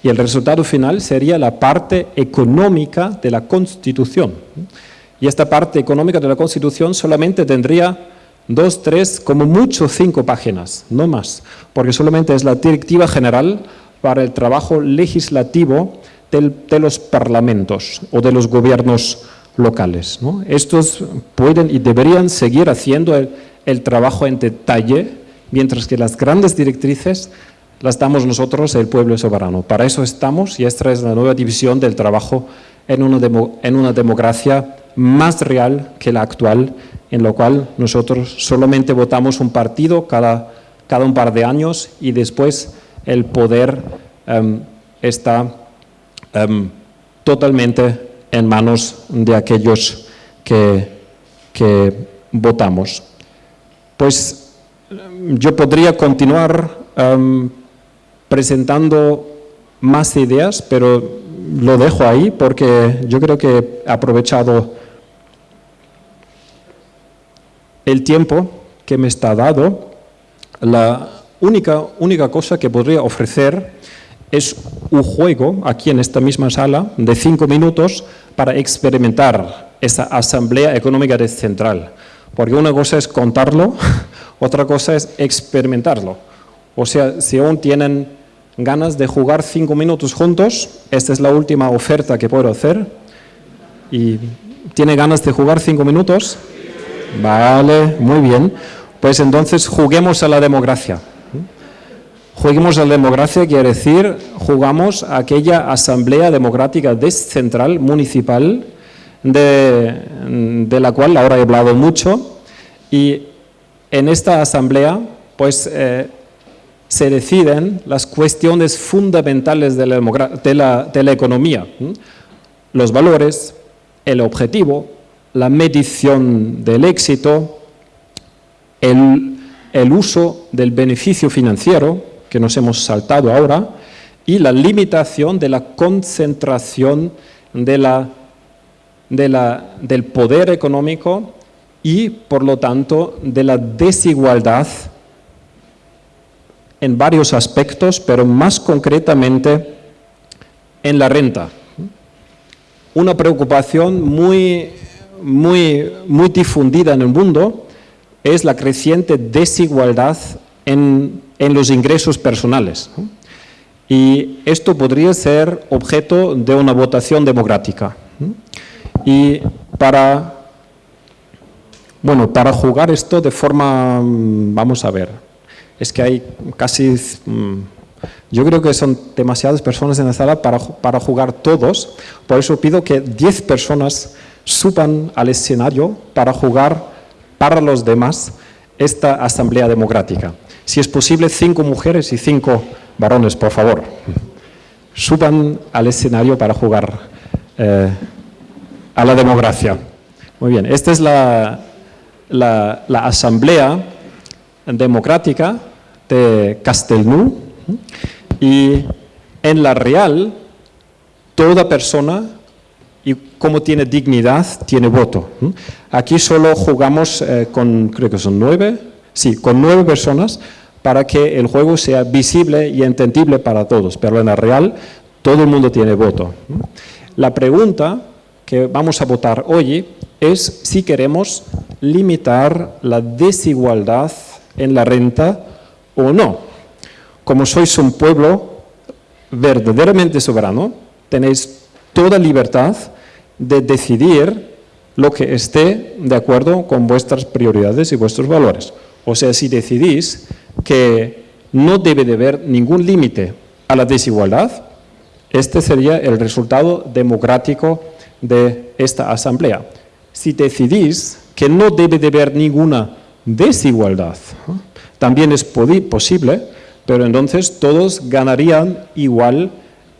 Y el resultado final sería la parte económica de la Constitución. Y esta parte económica de la Constitución solamente tendría dos, tres, como mucho cinco páginas, no más, porque solamente es la directiva general para el trabajo legislativo de los parlamentos o de los gobiernos locales. Estos pueden y deberían seguir haciendo el trabajo en detalle, mientras que las grandes directrices las damos nosotros, el pueblo soberano. Para eso estamos y esta es la nueva división del trabajo en una, democracia más real que la actual, en lo cual nosotros solamente votamos un partido cada un par de años y después el poder em, está em, totalmente en manos de aquellos que, que votamos. Pues yo podría continuar em, presentando más ideas, pero lo dejo ahí porque yo creo que he aprovechado el tiempo que me está dado. La única, única cosa que podría ofrecer es un juego aquí en esta misma sala de cinco minutos para experimentar esa asamblea económica descentral. Porque una cosa es contarlo, otra cosa es experimentarlo. O sea, si aún tienen ganas de jugar cinco minutos juntos, esta es la última oferta que puedo hacer. ¿Y tiene ganas de jugar cinco minutos? Vale, muy bien. Pues entonces juguemos a la democracia. Juguemos a la democracia quiere decir, jugamos a aquella asamblea democrática descentral municipal de, la cual ahora he hablado mucho y en esta asamblea pues eh, se deciden las cuestiones fundamentales de la, economía, los valores, el objetivo, la medición del éxito, el, uso del beneficio financiero, que nos hemos saltado ahora, y la limitación de la concentración de la, de la, del poder económico y, por lo tanto, de la desigualdad en varios aspectos, pero más concretamente en la renta. Una preocupación muy, muy, muy difundida en el mundo es la creciente desigualdad en, en los ingresos personales. Y esto podría ser objeto de una votación democrática. Y para, bueno, para jugar esto de forma, vamos a ver, es que hay casi... Mm, yo creo que son demasiadas personas en la sala para, para jugar todos, por eso pido que 10 personas suban al escenario para jugar para los demás esta asamblea democrática. Si es posible, cinco mujeres y cinco varones, por favor. Suban al escenario para jugar eh, a la democracia. Muy bien, esta es la, la, asamblea democrática de Castelnú y en la real toda persona y como tiene dignidad, tiene voto. Aquí solo jugamos eh, con, creo que son nueve, sí, con nueve personas para que el juego sea visible y entendible para todos, pero en la real todo el mundo tiene voto. La pregunta que vamos a votar hoy es si queremos limitar la desigualdad en la renta o no. Como sois un pueblo verdaderamente soberano, tenéis toda libertad de decidir lo que esté de acuerdo con vuestras prioridades y vuestros valores. O sea, si decidís que no debe de haber ningún límite a la desigualdad, este sería el resultado democrático de esta asamblea. Si decidís que no debe de haber ninguna desigualdad, también es posible, pero entonces todos ganarían igual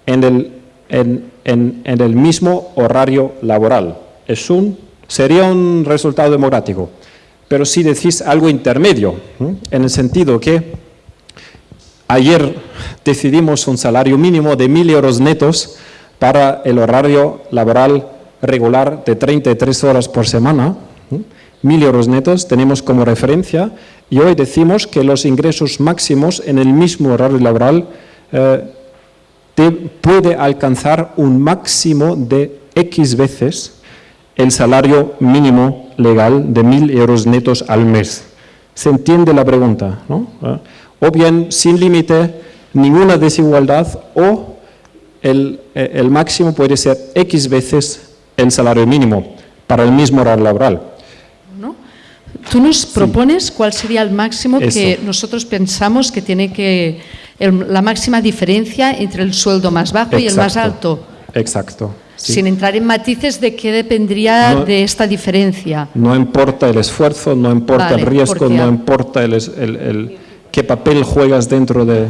en el, en, el mismo horario laboral. Es un, sería un resultado democrático. Pero si decís algo intermedio, en el sentido que ayer decidimos un salario mínimo de 1.000 euros netos para el horario laboral regular de 33 horas por semana. 1.000 euros netos tenemos como referencia y hoy decimos que los ingresos máximos en el mismo horario laboral eh, puede alcanzar un máximo de X veces el salario mínimo legal de 1.000 euros netos al mes. Se entiende la pregunta, ¿no? O bien sin límite, ninguna desigualdad, o el, eh, el máximo puede ser X veces el salario mínimo para el mismo horario laboral. ¿no? Tú nos propones cuál sería el máximo que nosotros pensamos que tiene que, el- la máxima diferencia entre el sueldo más bajo y el más alto, Exacto. Sí. sin entrar en matices de qué dependería No- de esta diferencia. No importa el esfuerzo, no importa Vale, el riesgo, no importa el, el- el- qué papel juegas dentro de...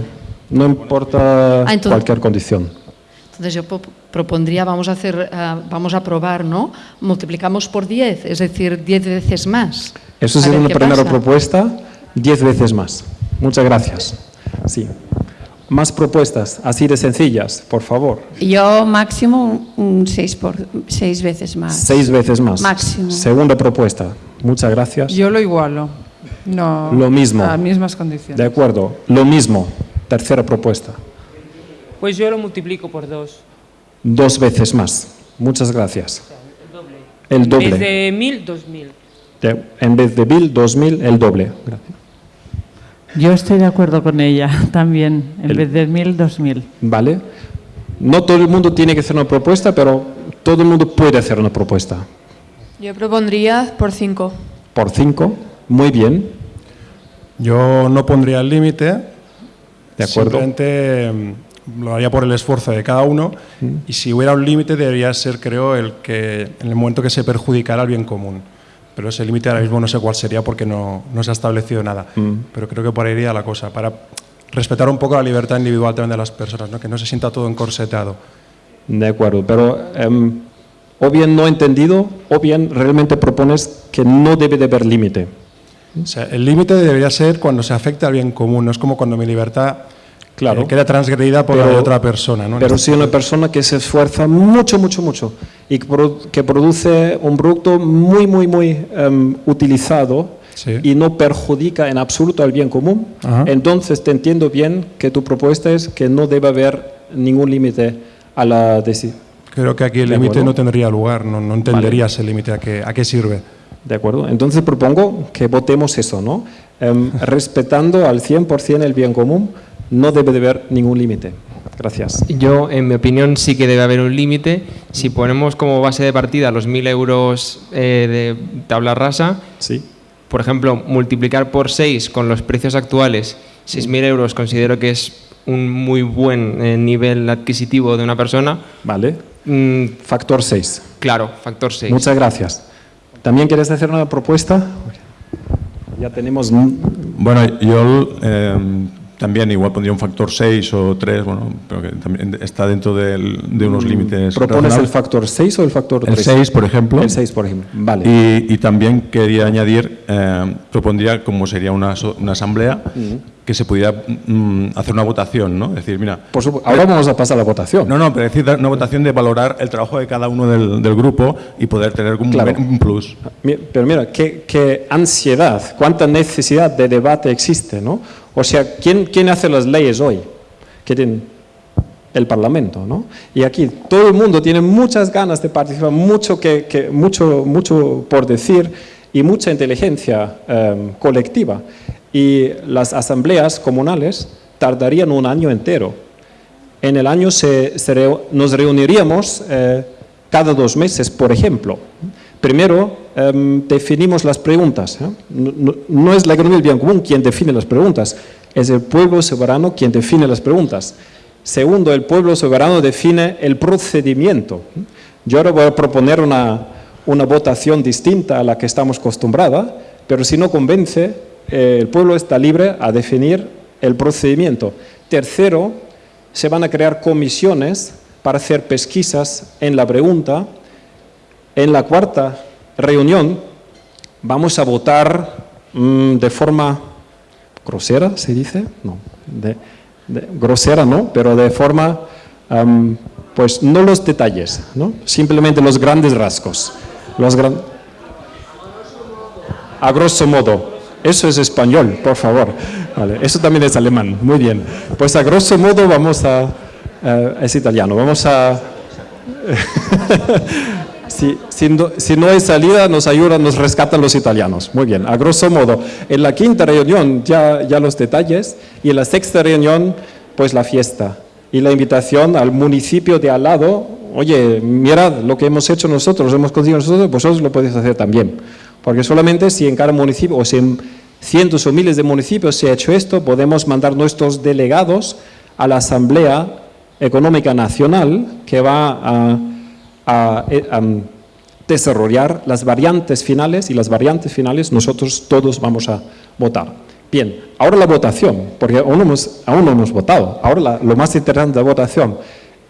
No importa Ah, entonces- cualquier condición. Entonces yo po- propondría, vamos a hacer, ah, vamos a probar, ¿no? Multiplicamos por 10, es decir, 10 veces más. Eso es una primera pasa. propuesta, 10 veces más. Muchas gracias. Sí. Más propuestas, así de sencillas, por favor. Yo máximo un seis, por, seis veces más. Seis veces más. Máximo. Segunda propuesta. Muchas gracias. Yo lo igualo. No, Lo mismo. Las mismas condiciones. De acuerdo. Lo mismo. Tercera propuesta. Pues yo lo multiplico por dos. Dos veces más. Muchas gracias. El En vez doble. de mil, dos mil. De- en vez de mil, dos mil, el doble. Gracias. Yo estoy de acuerdo con ella también. En El- vez de mil, dos mil. ¿Vale? No todo el mundo tiene que hacer una propuesta, pero todo el mundo puede hacer una propuesta. Yo propondría por 5. Por cinco, muy bien, Yo no pondría el límite. de acuerdo. Simplemente mm, lo haría por el esfuerzo de cada uno. Y si hubiera un límite, debería ser, creo, el que en el momento que se perjudicara al bien común. Pero ese límite ahora mismo no sé cuál sería porque no, no se ha establecido nada. Pero creo que por ahí iría la cosa. Para respetar un poco la libertad individual también de las personas, ¿no? que no se sienta todo encorsetado. De acuerdo, pero em, o bien no entendido, o bien realmente propones que no debe de haber límite. O sea, el límite debería ser cuando se afecta al bien común, no es como cuando mi libertad Claro. eh, queda transgredida por la Pero- de otra persona. ¿no? Pero este si una persona que se esfuerza mucho, mucho, mucho y que, produ- que produce un producto muy, muy, muy em, utilizado Sí. y no perjudica en absoluto al bien común, Ajá. entonces te entiendo bien que tu propuesta es que no debe haber ningún límite a la decisión. Creo que aquí el límite no tendría lugar, no, no entendería ese límite a qué, a qué sirve. ¿De acuerdo? Entonces propongo que votemos eso, ¿no? Em, respetando al 100% el bien común, no debe de haber ningún límite. Gracias. Yo, en mi opinión, sí que debe haber un límite. Si ponemos como base de partida los 1.000 euros eh, de tabla rasa, Sí. por ejemplo, multiplicar por 6 con los precios actuales, 6.000 euros considero que es un muy buen eh, nivel adquisitivo de una persona. Vale. Mm, Factor 6. claro, factor 6. Muchas gracias. ¿También quieres hacer una propuesta? Ya tenemos... Bueno, yo eh, también igual pondría un factor 6 o 3, bueno, pero que también está dentro de unos límites. Mm, ¿Propones el factor 6 o el factor 3? El 6, por ejemplo. El 6, por ejemplo. Vale. Y, y también quería añadir, eh, propondría, como sería una, una asamblea, que se pudiera mm, hacer una votación, ¿no? Decir, mira, Por supu- Ahora vamos a pasar a la votación. no, no, pero decir una votación de valorar el trabajo de cada uno del, del grupo y poder tener un, Claro. un plus. Pero mira, qué, qué ansiedad, cuánta necesidad de debate existe, ¿no? O sea, ¿quién, quién hace las leyes hoy? ¿Qué tiene? El Parlamento, ¿no? Y aquí todo el mundo tiene muchas ganas de participar, mucho, que, que- mucho, mucho por decir y mucha inteligencia eh, colectiva. Y las asambleas comunales tardarían un año entero. En el año se, se nos reuniríamos eh, cada dos meses, por ejemplo. Primero, em, definimos las preguntas. ¿eh? No, es la economía del bien común quien define las preguntas, es el pueblo soberano quien define las preguntas. Segundo, el pueblo soberano define el procedimiento. Yo ahora voy a proponer una, una votación distinta a la que estamos acostumbrados, pero si no convence, eh, el pueblo está libre a definir el procedimiento. Tercero, se van a crear comisiones para hacer pesquisas en la pregunta. En la cuarta reunión vamos a votar mm, de forma grosera, ¿se dice? No. De, de- grosera, ¿no? Pero de forma, am, pues no los detalles, ¿no? Simplemente los grandes rasgos. Los gran... A grosso modo. Eso es español, por favor. Vale, eso también es alemán. Muy bien. Pues a grosso modo vamos a... eh, es italiano. Vamos a... Si, si no, si no hay salida, nos ayudan, nos rescatan los italianos. Muy bien, a grosso modo. En la quinta reunión ya, ya los detalles y en la sexta reunión, pues la fiesta y la invitación al municipio de al lado. Oye, mirad lo que hemos hecho nosotros, lo hemos conseguido nosotros, vosotros lo podéis hacer también. Porque solamente si en cada municipio o si en cientos o miles de municipios se ha hecho esto, podemos mandar nuestros delegados a la Asamblea Económica Nacional que va a a, eh, a, mm, desarrollar las variantes finales y las variantes finales nosotros todos vamos a votar. Bien, ahora la votación, porque aún hemos, aún no hemos votado. Ahora la- lo más interesante de la votación,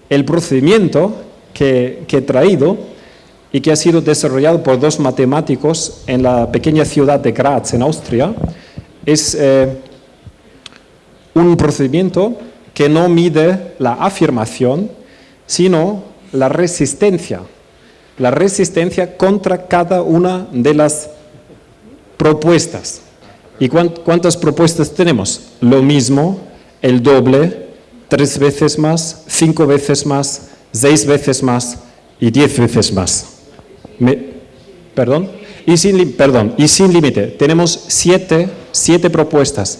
el procedimiento que, que he traído y que ha sido desarrollado por dos matemáticos en la pequeña ciudad de Graz, en Austria, es eh, un procedimiento que no mide la afirmación, sino la resistencia, la resistencia contra cada una de las propuestas. ¿Y cuán- cuántas propuestas tenemos? Lo mismo, el doble, tres veces más, cinco veces más, seis veces más y diez veces más. Me- ¿Perdón? Y sin, perdón, y sin límite. Tenemos siete, siete propuestas.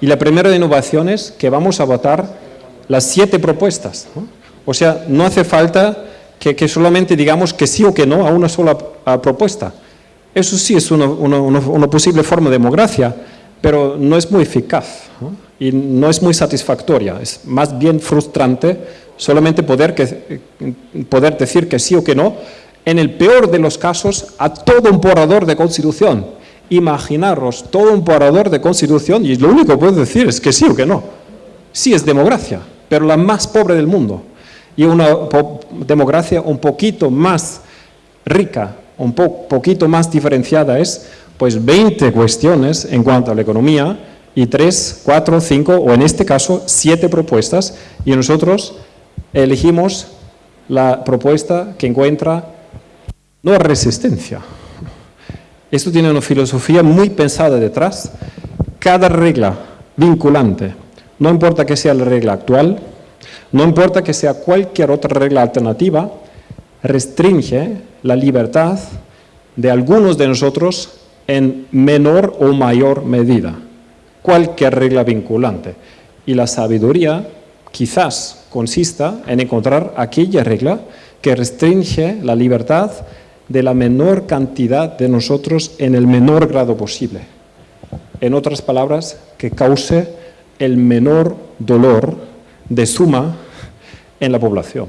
Y la primera de innovación es que vamos a votar las siete propuestas. O sea, no hace falta que, solamente digamos que sí o que no a una sola propuesta. Eso sí es una, posible forma de democracia, pero no es muy eficaz y no es muy satisfactoria. Es más bien frustrante solamente poder, que, poder decir que sí o que no, en el peor de los casos, a todo un borrador de constitución. Imaginaros todo un borrador de constitución y lo único que puedo decir es que sí o que no. Sí es democracia, pero la más pobre del mundo. Y una democracia un poquito más rica, un po- poquito más diferenciada es pues 20 cuestiones en cuanto a la economía y 3, 4, 5 o en este caso 7 propuestas y nosotros elegimos la propuesta que encuentra no resistencia. Esto tiene una filosofía muy pensada detrás. Cada regla vinculante, no importa que sea la regla actual, no importa que sea cualquier otra regla alternativa, restringe la libertad de algunos de nosotros en menor o mayor medida. Cualquier regla vinculante. Y la sabiduría quizás consista en encontrar aquella regla que restringe la libertad de la menor cantidad de nosotros en el menor grado posible. En otras palabras, que cause el menor dolor de suma en la población.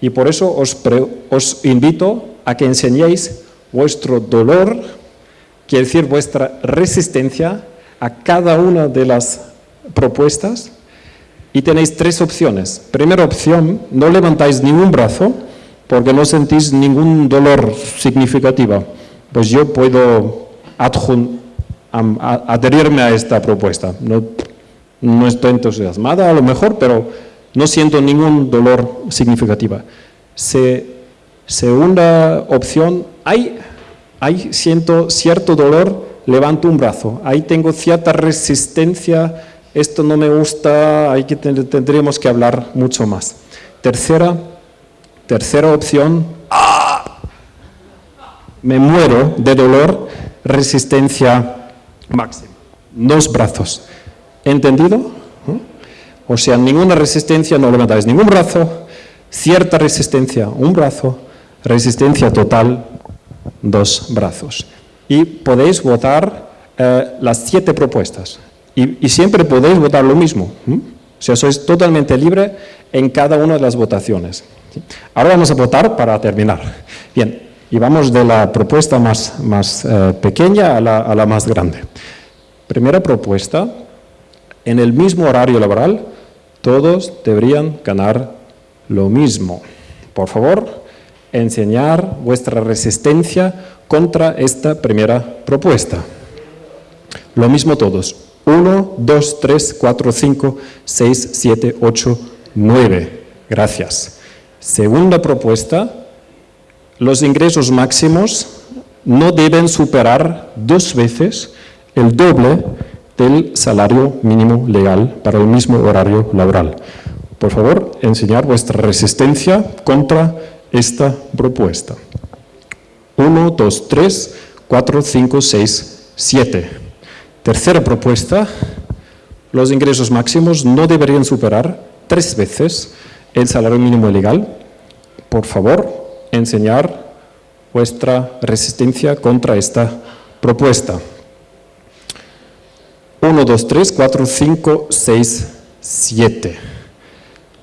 Y por eso os, invito a que enseñéis vuestro dolor, quiere decir vuestra resistencia a cada una de las propuestas y tenéis tres opciones. Primera opción, no levantáis ningún brazo porque no sentís ningún dolor significativo. Pues yo puedo adherirme a esta propuesta. No estoy entusiasmada a lo mejor, pero no siento ningún dolor significativo. Se, segunda opción, hay, hay siento cierto dolor, levanto un brazo. Ahí tengo cierta resistencia, esto no me gusta, hay que ten- tendríamos que hablar mucho más. Tercera, tercera opción, ¡ah! me muero de dolor, resistencia máxima. Dos brazos. ¿Entendido? ¿Eh? O sea, ninguna resistencia, no levantáis ningún brazo, cierta resistencia, un brazo, resistencia total, dos brazos. Y podéis votar eh, las siete propuestas. Y, siempre podéis votar lo mismo. ¿m? O sea, sois totalmente libre en cada una de las votaciones. Ahora vamos a votar para terminar. Bien, y vamos de la propuesta más, más eh, pequeña a la, a la más grande. Primera propuesta, en el mismo horario laboral, todos deberían ganar lo mismo. Por favor, enseñar vuestra resistencia contra esta primera propuesta. Lo mismo todos. 1, 2, 3, 4, 5, 6, 7, 8, 9. Gracias. Segunda propuesta, los ingresos máximos no deben superar dos veces el doble del salario mínimo legal para el mismo horario laboral. Por favor, enseñar vuestra resistencia contra esta propuesta. 1, 2, 3, 4, 5, 6, 7. Tercera propuesta, los ingresos máximos no deberían superar tres veces el salario mínimo legal. Por favor, enseñar vuestra resistencia contra esta propuesta. 1, 2, 3, 4, 5, 6, 7.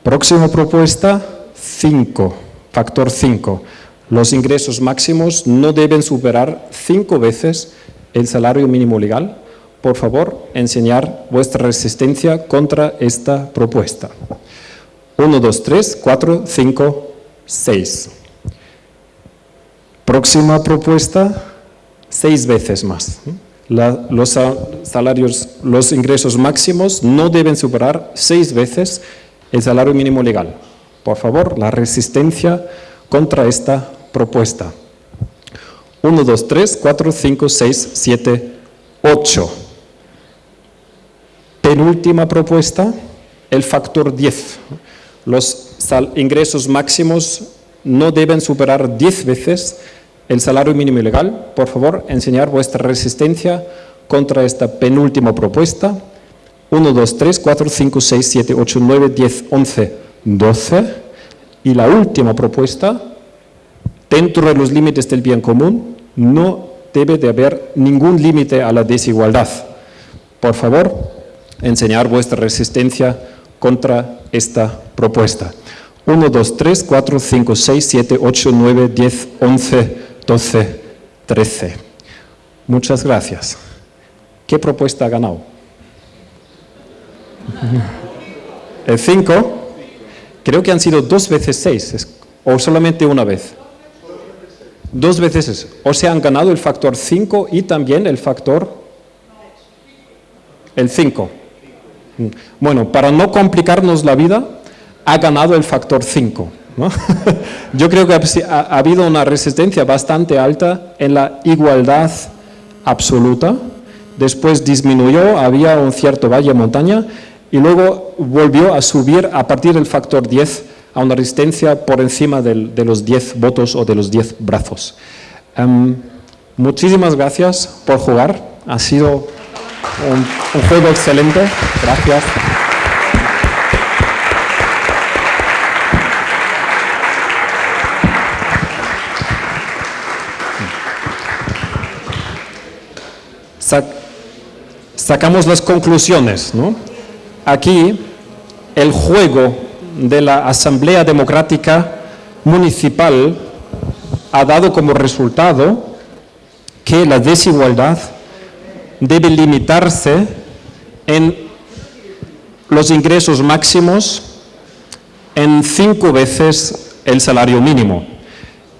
Próxima propuesta, 5, factor 5. Los ingresos máximos no deben superar cinco veces el salario mínimo legal. Por favor, enseñar vuestra resistencia contra esta propuesta. 1, 2, 3, 4, 5, 6. Próxima propuesta, seis veces más. Los salarios, los ingresos máximos no deben superar seis veces el salario mínimo legal. Por favor, la resistencia contra esta propuesta. 1, 2, 3, 4, 5, 6, 7, 8. Penúltima propuesta, el factor 10. Los ingresos máximos no deben superar 10 veces el salario mínimo legal. Por favor, enseñar vuestra resistencia contra esta penúltima propuesta. 1, 2, 3, 4, 5, 6, 7, 8, 9, 10, 11, 12. Y la última propuesta, dentro de los límites del bien común, no debe de haber ningún límite a la desigualdad. Por favor, enseñar vuestra resistencia contra esta propuesta. 1, 2, 3, 4, 5, 6, 7, 8, 9, 10, 11, 12, 13. Muchas gracias. ¿Qué propuesta ha ganado? El 5. Creo que han sido dos veces 6, o solamente una vez. Dos veces. O se han ganado el factor 5 y también el factor... El 5. Bueno, para no complicarnos la vida, ha ganado el factor 5. Yo creo que ha, ha, habido una resistencia bastante alta en la igualdad absoluta, después disminuyó, había un cierto valle montaña y luego volvió a subir a partir del factor 10 a una resistencia por encima del, de los 10 votos o de los 10 brazos. Um, muchísimas gracias por jugar, ha sido un, un juego excelente, gracias. Sacamos las conclusiones. ¿no? Aquí el juego de la Asamblea Democrática Municipal ha dado como resultado que la desigualdad debe limitarse en los ingresos máximos en cinco veces el salario mínimo.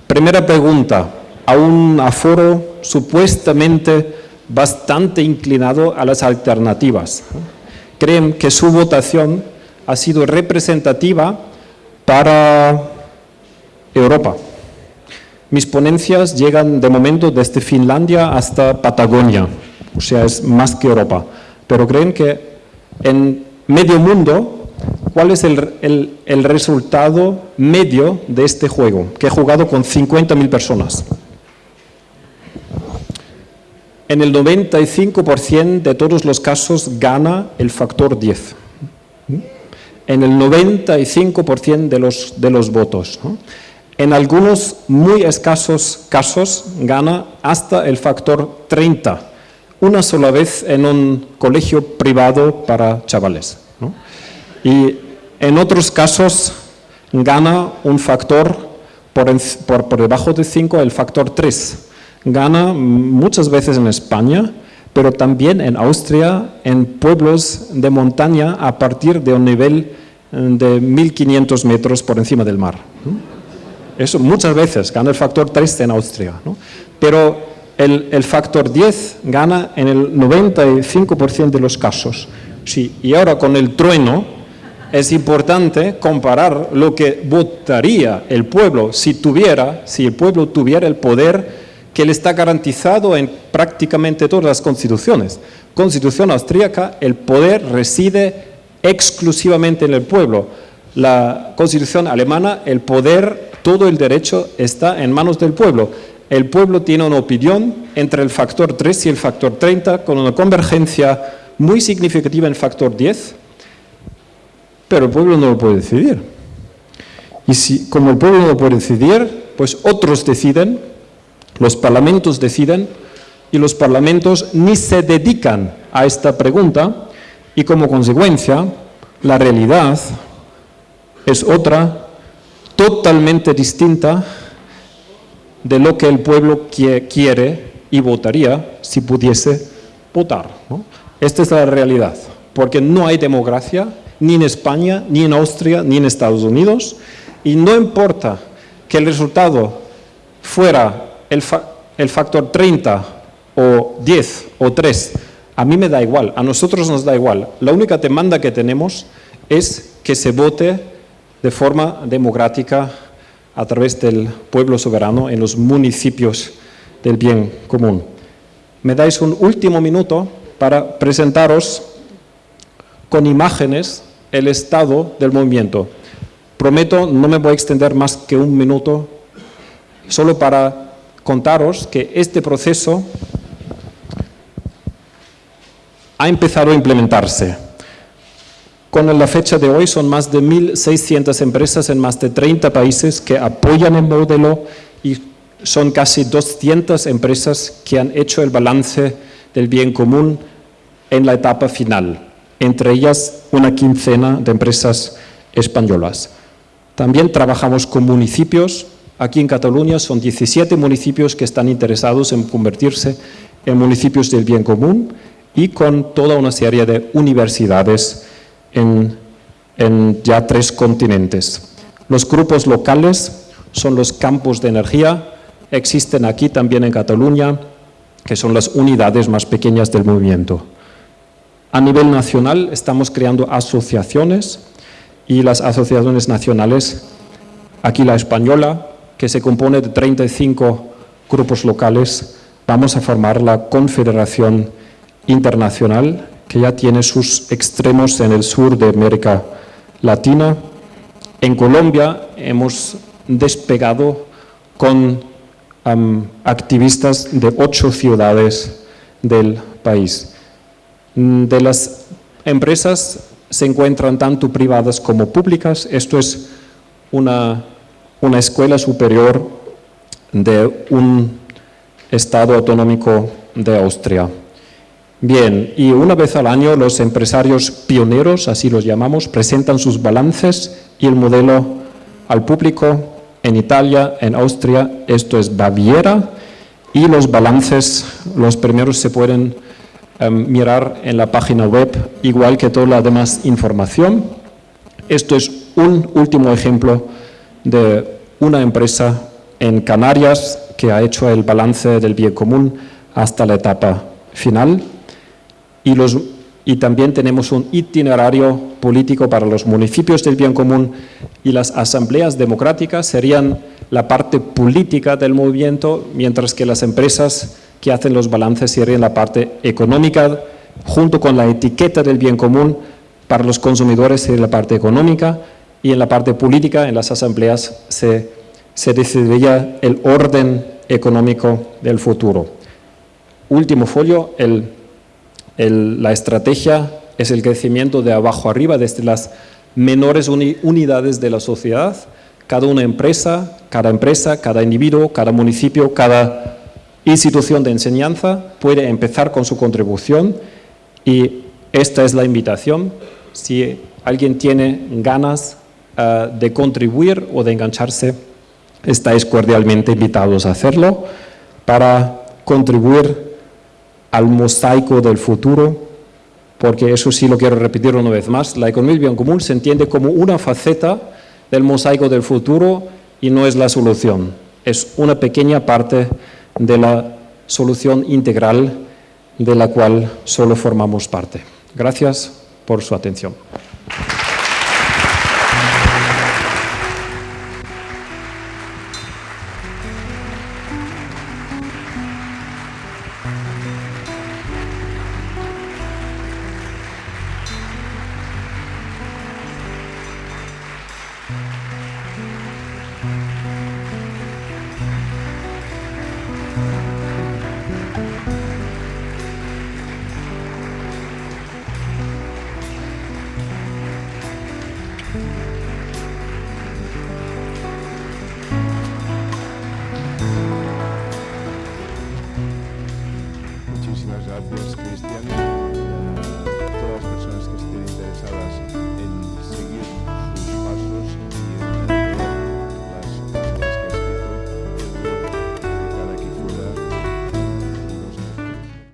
Primera pregunta, a un aforo supuestamente bastante inclinado a las alternativas. Creen que su votación ha sido representativa para Europa. Mis ponencias llegan de momento desde Finlandia hasta Patagonia, o sea, es más que Europa. Pero creen que en medio mundo, ¿cuál es el, el, el resultado medio de este juego? Que he jugado con 50.000 personas. En el 95% de todos los casos gana el factor 10. En el 95% de los, de los votos. En algunos muy escasos casos gana hasta el factor 30, una sola vez en un colegio privado para chavales. Y en otros casos gana un factor por, por, por debajo de 5, el factor 3 gana muchas veces en España, pero también en Austria, en pueblos de montaña a partir de un nivel eh, de 1500 metros por encima del mar. Eso muchas veces gana el factor 3 en Austria. Pero el, el factor 10 gana en el 95% de los casos. Sí, y ahora con el trueno es importante comparar lo que votaría el pueblo si tuviera, si el pueblo tuviera el poder que le está garantizado en prácticamente todas las constituciones. Constitución austríaca, el poder reside exclusivamente en el pueblo. La constitución alemana, el poder, todo el derecho está en manos del pueblo. El pueblo tiene una opinión entre el factor 3 y el factor 30 con una convergencia muy significativa en factor 10, pero el pueblo no lo puede decidir. Y si, como el pueblo no lo puede decidir, pues otros deciden, los parlamentos deciden, y los parlamentos ni se dedican a esta pregunta, y como consecuencia, la realidad es otra, totalmente distinta de lo que el pueblo quiere y votaría si pudiese votar. Esta es la realidad, porque no hay democracia ni en España, ni en Austria, ni en Estados Unidos, y no importa que el resultado fuera el, fa el factor 30 o 10 o 3, a mí me da igual, a nosotros nos da igual. La única demanda que tenemos es que se vote de forma democrática a través del pueblo soberano en los municipios del bien común. Me dais un último minuto para presentaros con imágenes el estado del movimiento. Prometo, no me voy a extender más que un minuto, solo para contaros que este proceso ha empezado a implementarse. Con la fecha de hoy son más de 1.600 empresas en más de 30 países que apoyan el modelo y son casi 200 empresas que han hecho el balance del bien común en la etapa final, entre ellas una quincena de empresas españolas. También trabajamos con municipios, aquí en Cataluña son 17 municipios que están interesados en convertirse en municipios del bien común y con toda una serie de universidades en, ya tres continentes. Los grupos locales son los campos de energía, existen aquí también en Cataluña, que son las unidades más pequeñas del movimiento. A nivel nacional estamos creando asociaciones y las asociaciones nacionales, aquí la española, que se compone de 35 grupos locales, vamos a formar la Confederación Internacional, que ya tiene sus extremos en el sur de América Latina. En Colombia hemos despegado con activistas de ocho ciudades del país. De las empresas se encuentran tanto privadas como públicas. Esto es una, una escuela superior de un Estado autonómico de Austria. Bien, y una vez al año los empresarios pioneros, así los llamamos, presentan sus balances y el modelo al público en Italia, en Austria, esto es Baviera, y los balances, los primeros se pueden um, mirar en la página web, igual que toda la demás información. Esto es un último ejemplo de una empresa en Canarias que ha hecho el balance del bien común hasta la etapa final. Y los y también tenemos un itinerario político para los municipios del bien común y las asambleas democráticas serían la parte política del movimiento, mientras que las empresas que hacen los balances serían la parte económica, junto con la etiqueta del bien común, para los consumidores sería la parte económica y en la parte política, en las asambleas, se, se el orden económico del futuro. Último folio, el el, la estrategia es el crecimiento de abajo arriba, desde las menores uni, unidades de la sociedad, cada una empresa, cada empresa, cada individuo, cada municipio, cada institución de enseñanza puede empezar con su contribución y esta es la invitación. Si alguien tiene ganas uh, de contribuir o de engancharse, estáis cordialmente invitados a hacerlo para contribuir al mosaico del futuro, porque eso sí lo quiero repetir una vez más, la economía bien común se entiende como una faceta del mosaico del futuro y no es la solución, es una pequeña parte de la solución integral de la cual solo formamos parte. Gracias por su atención.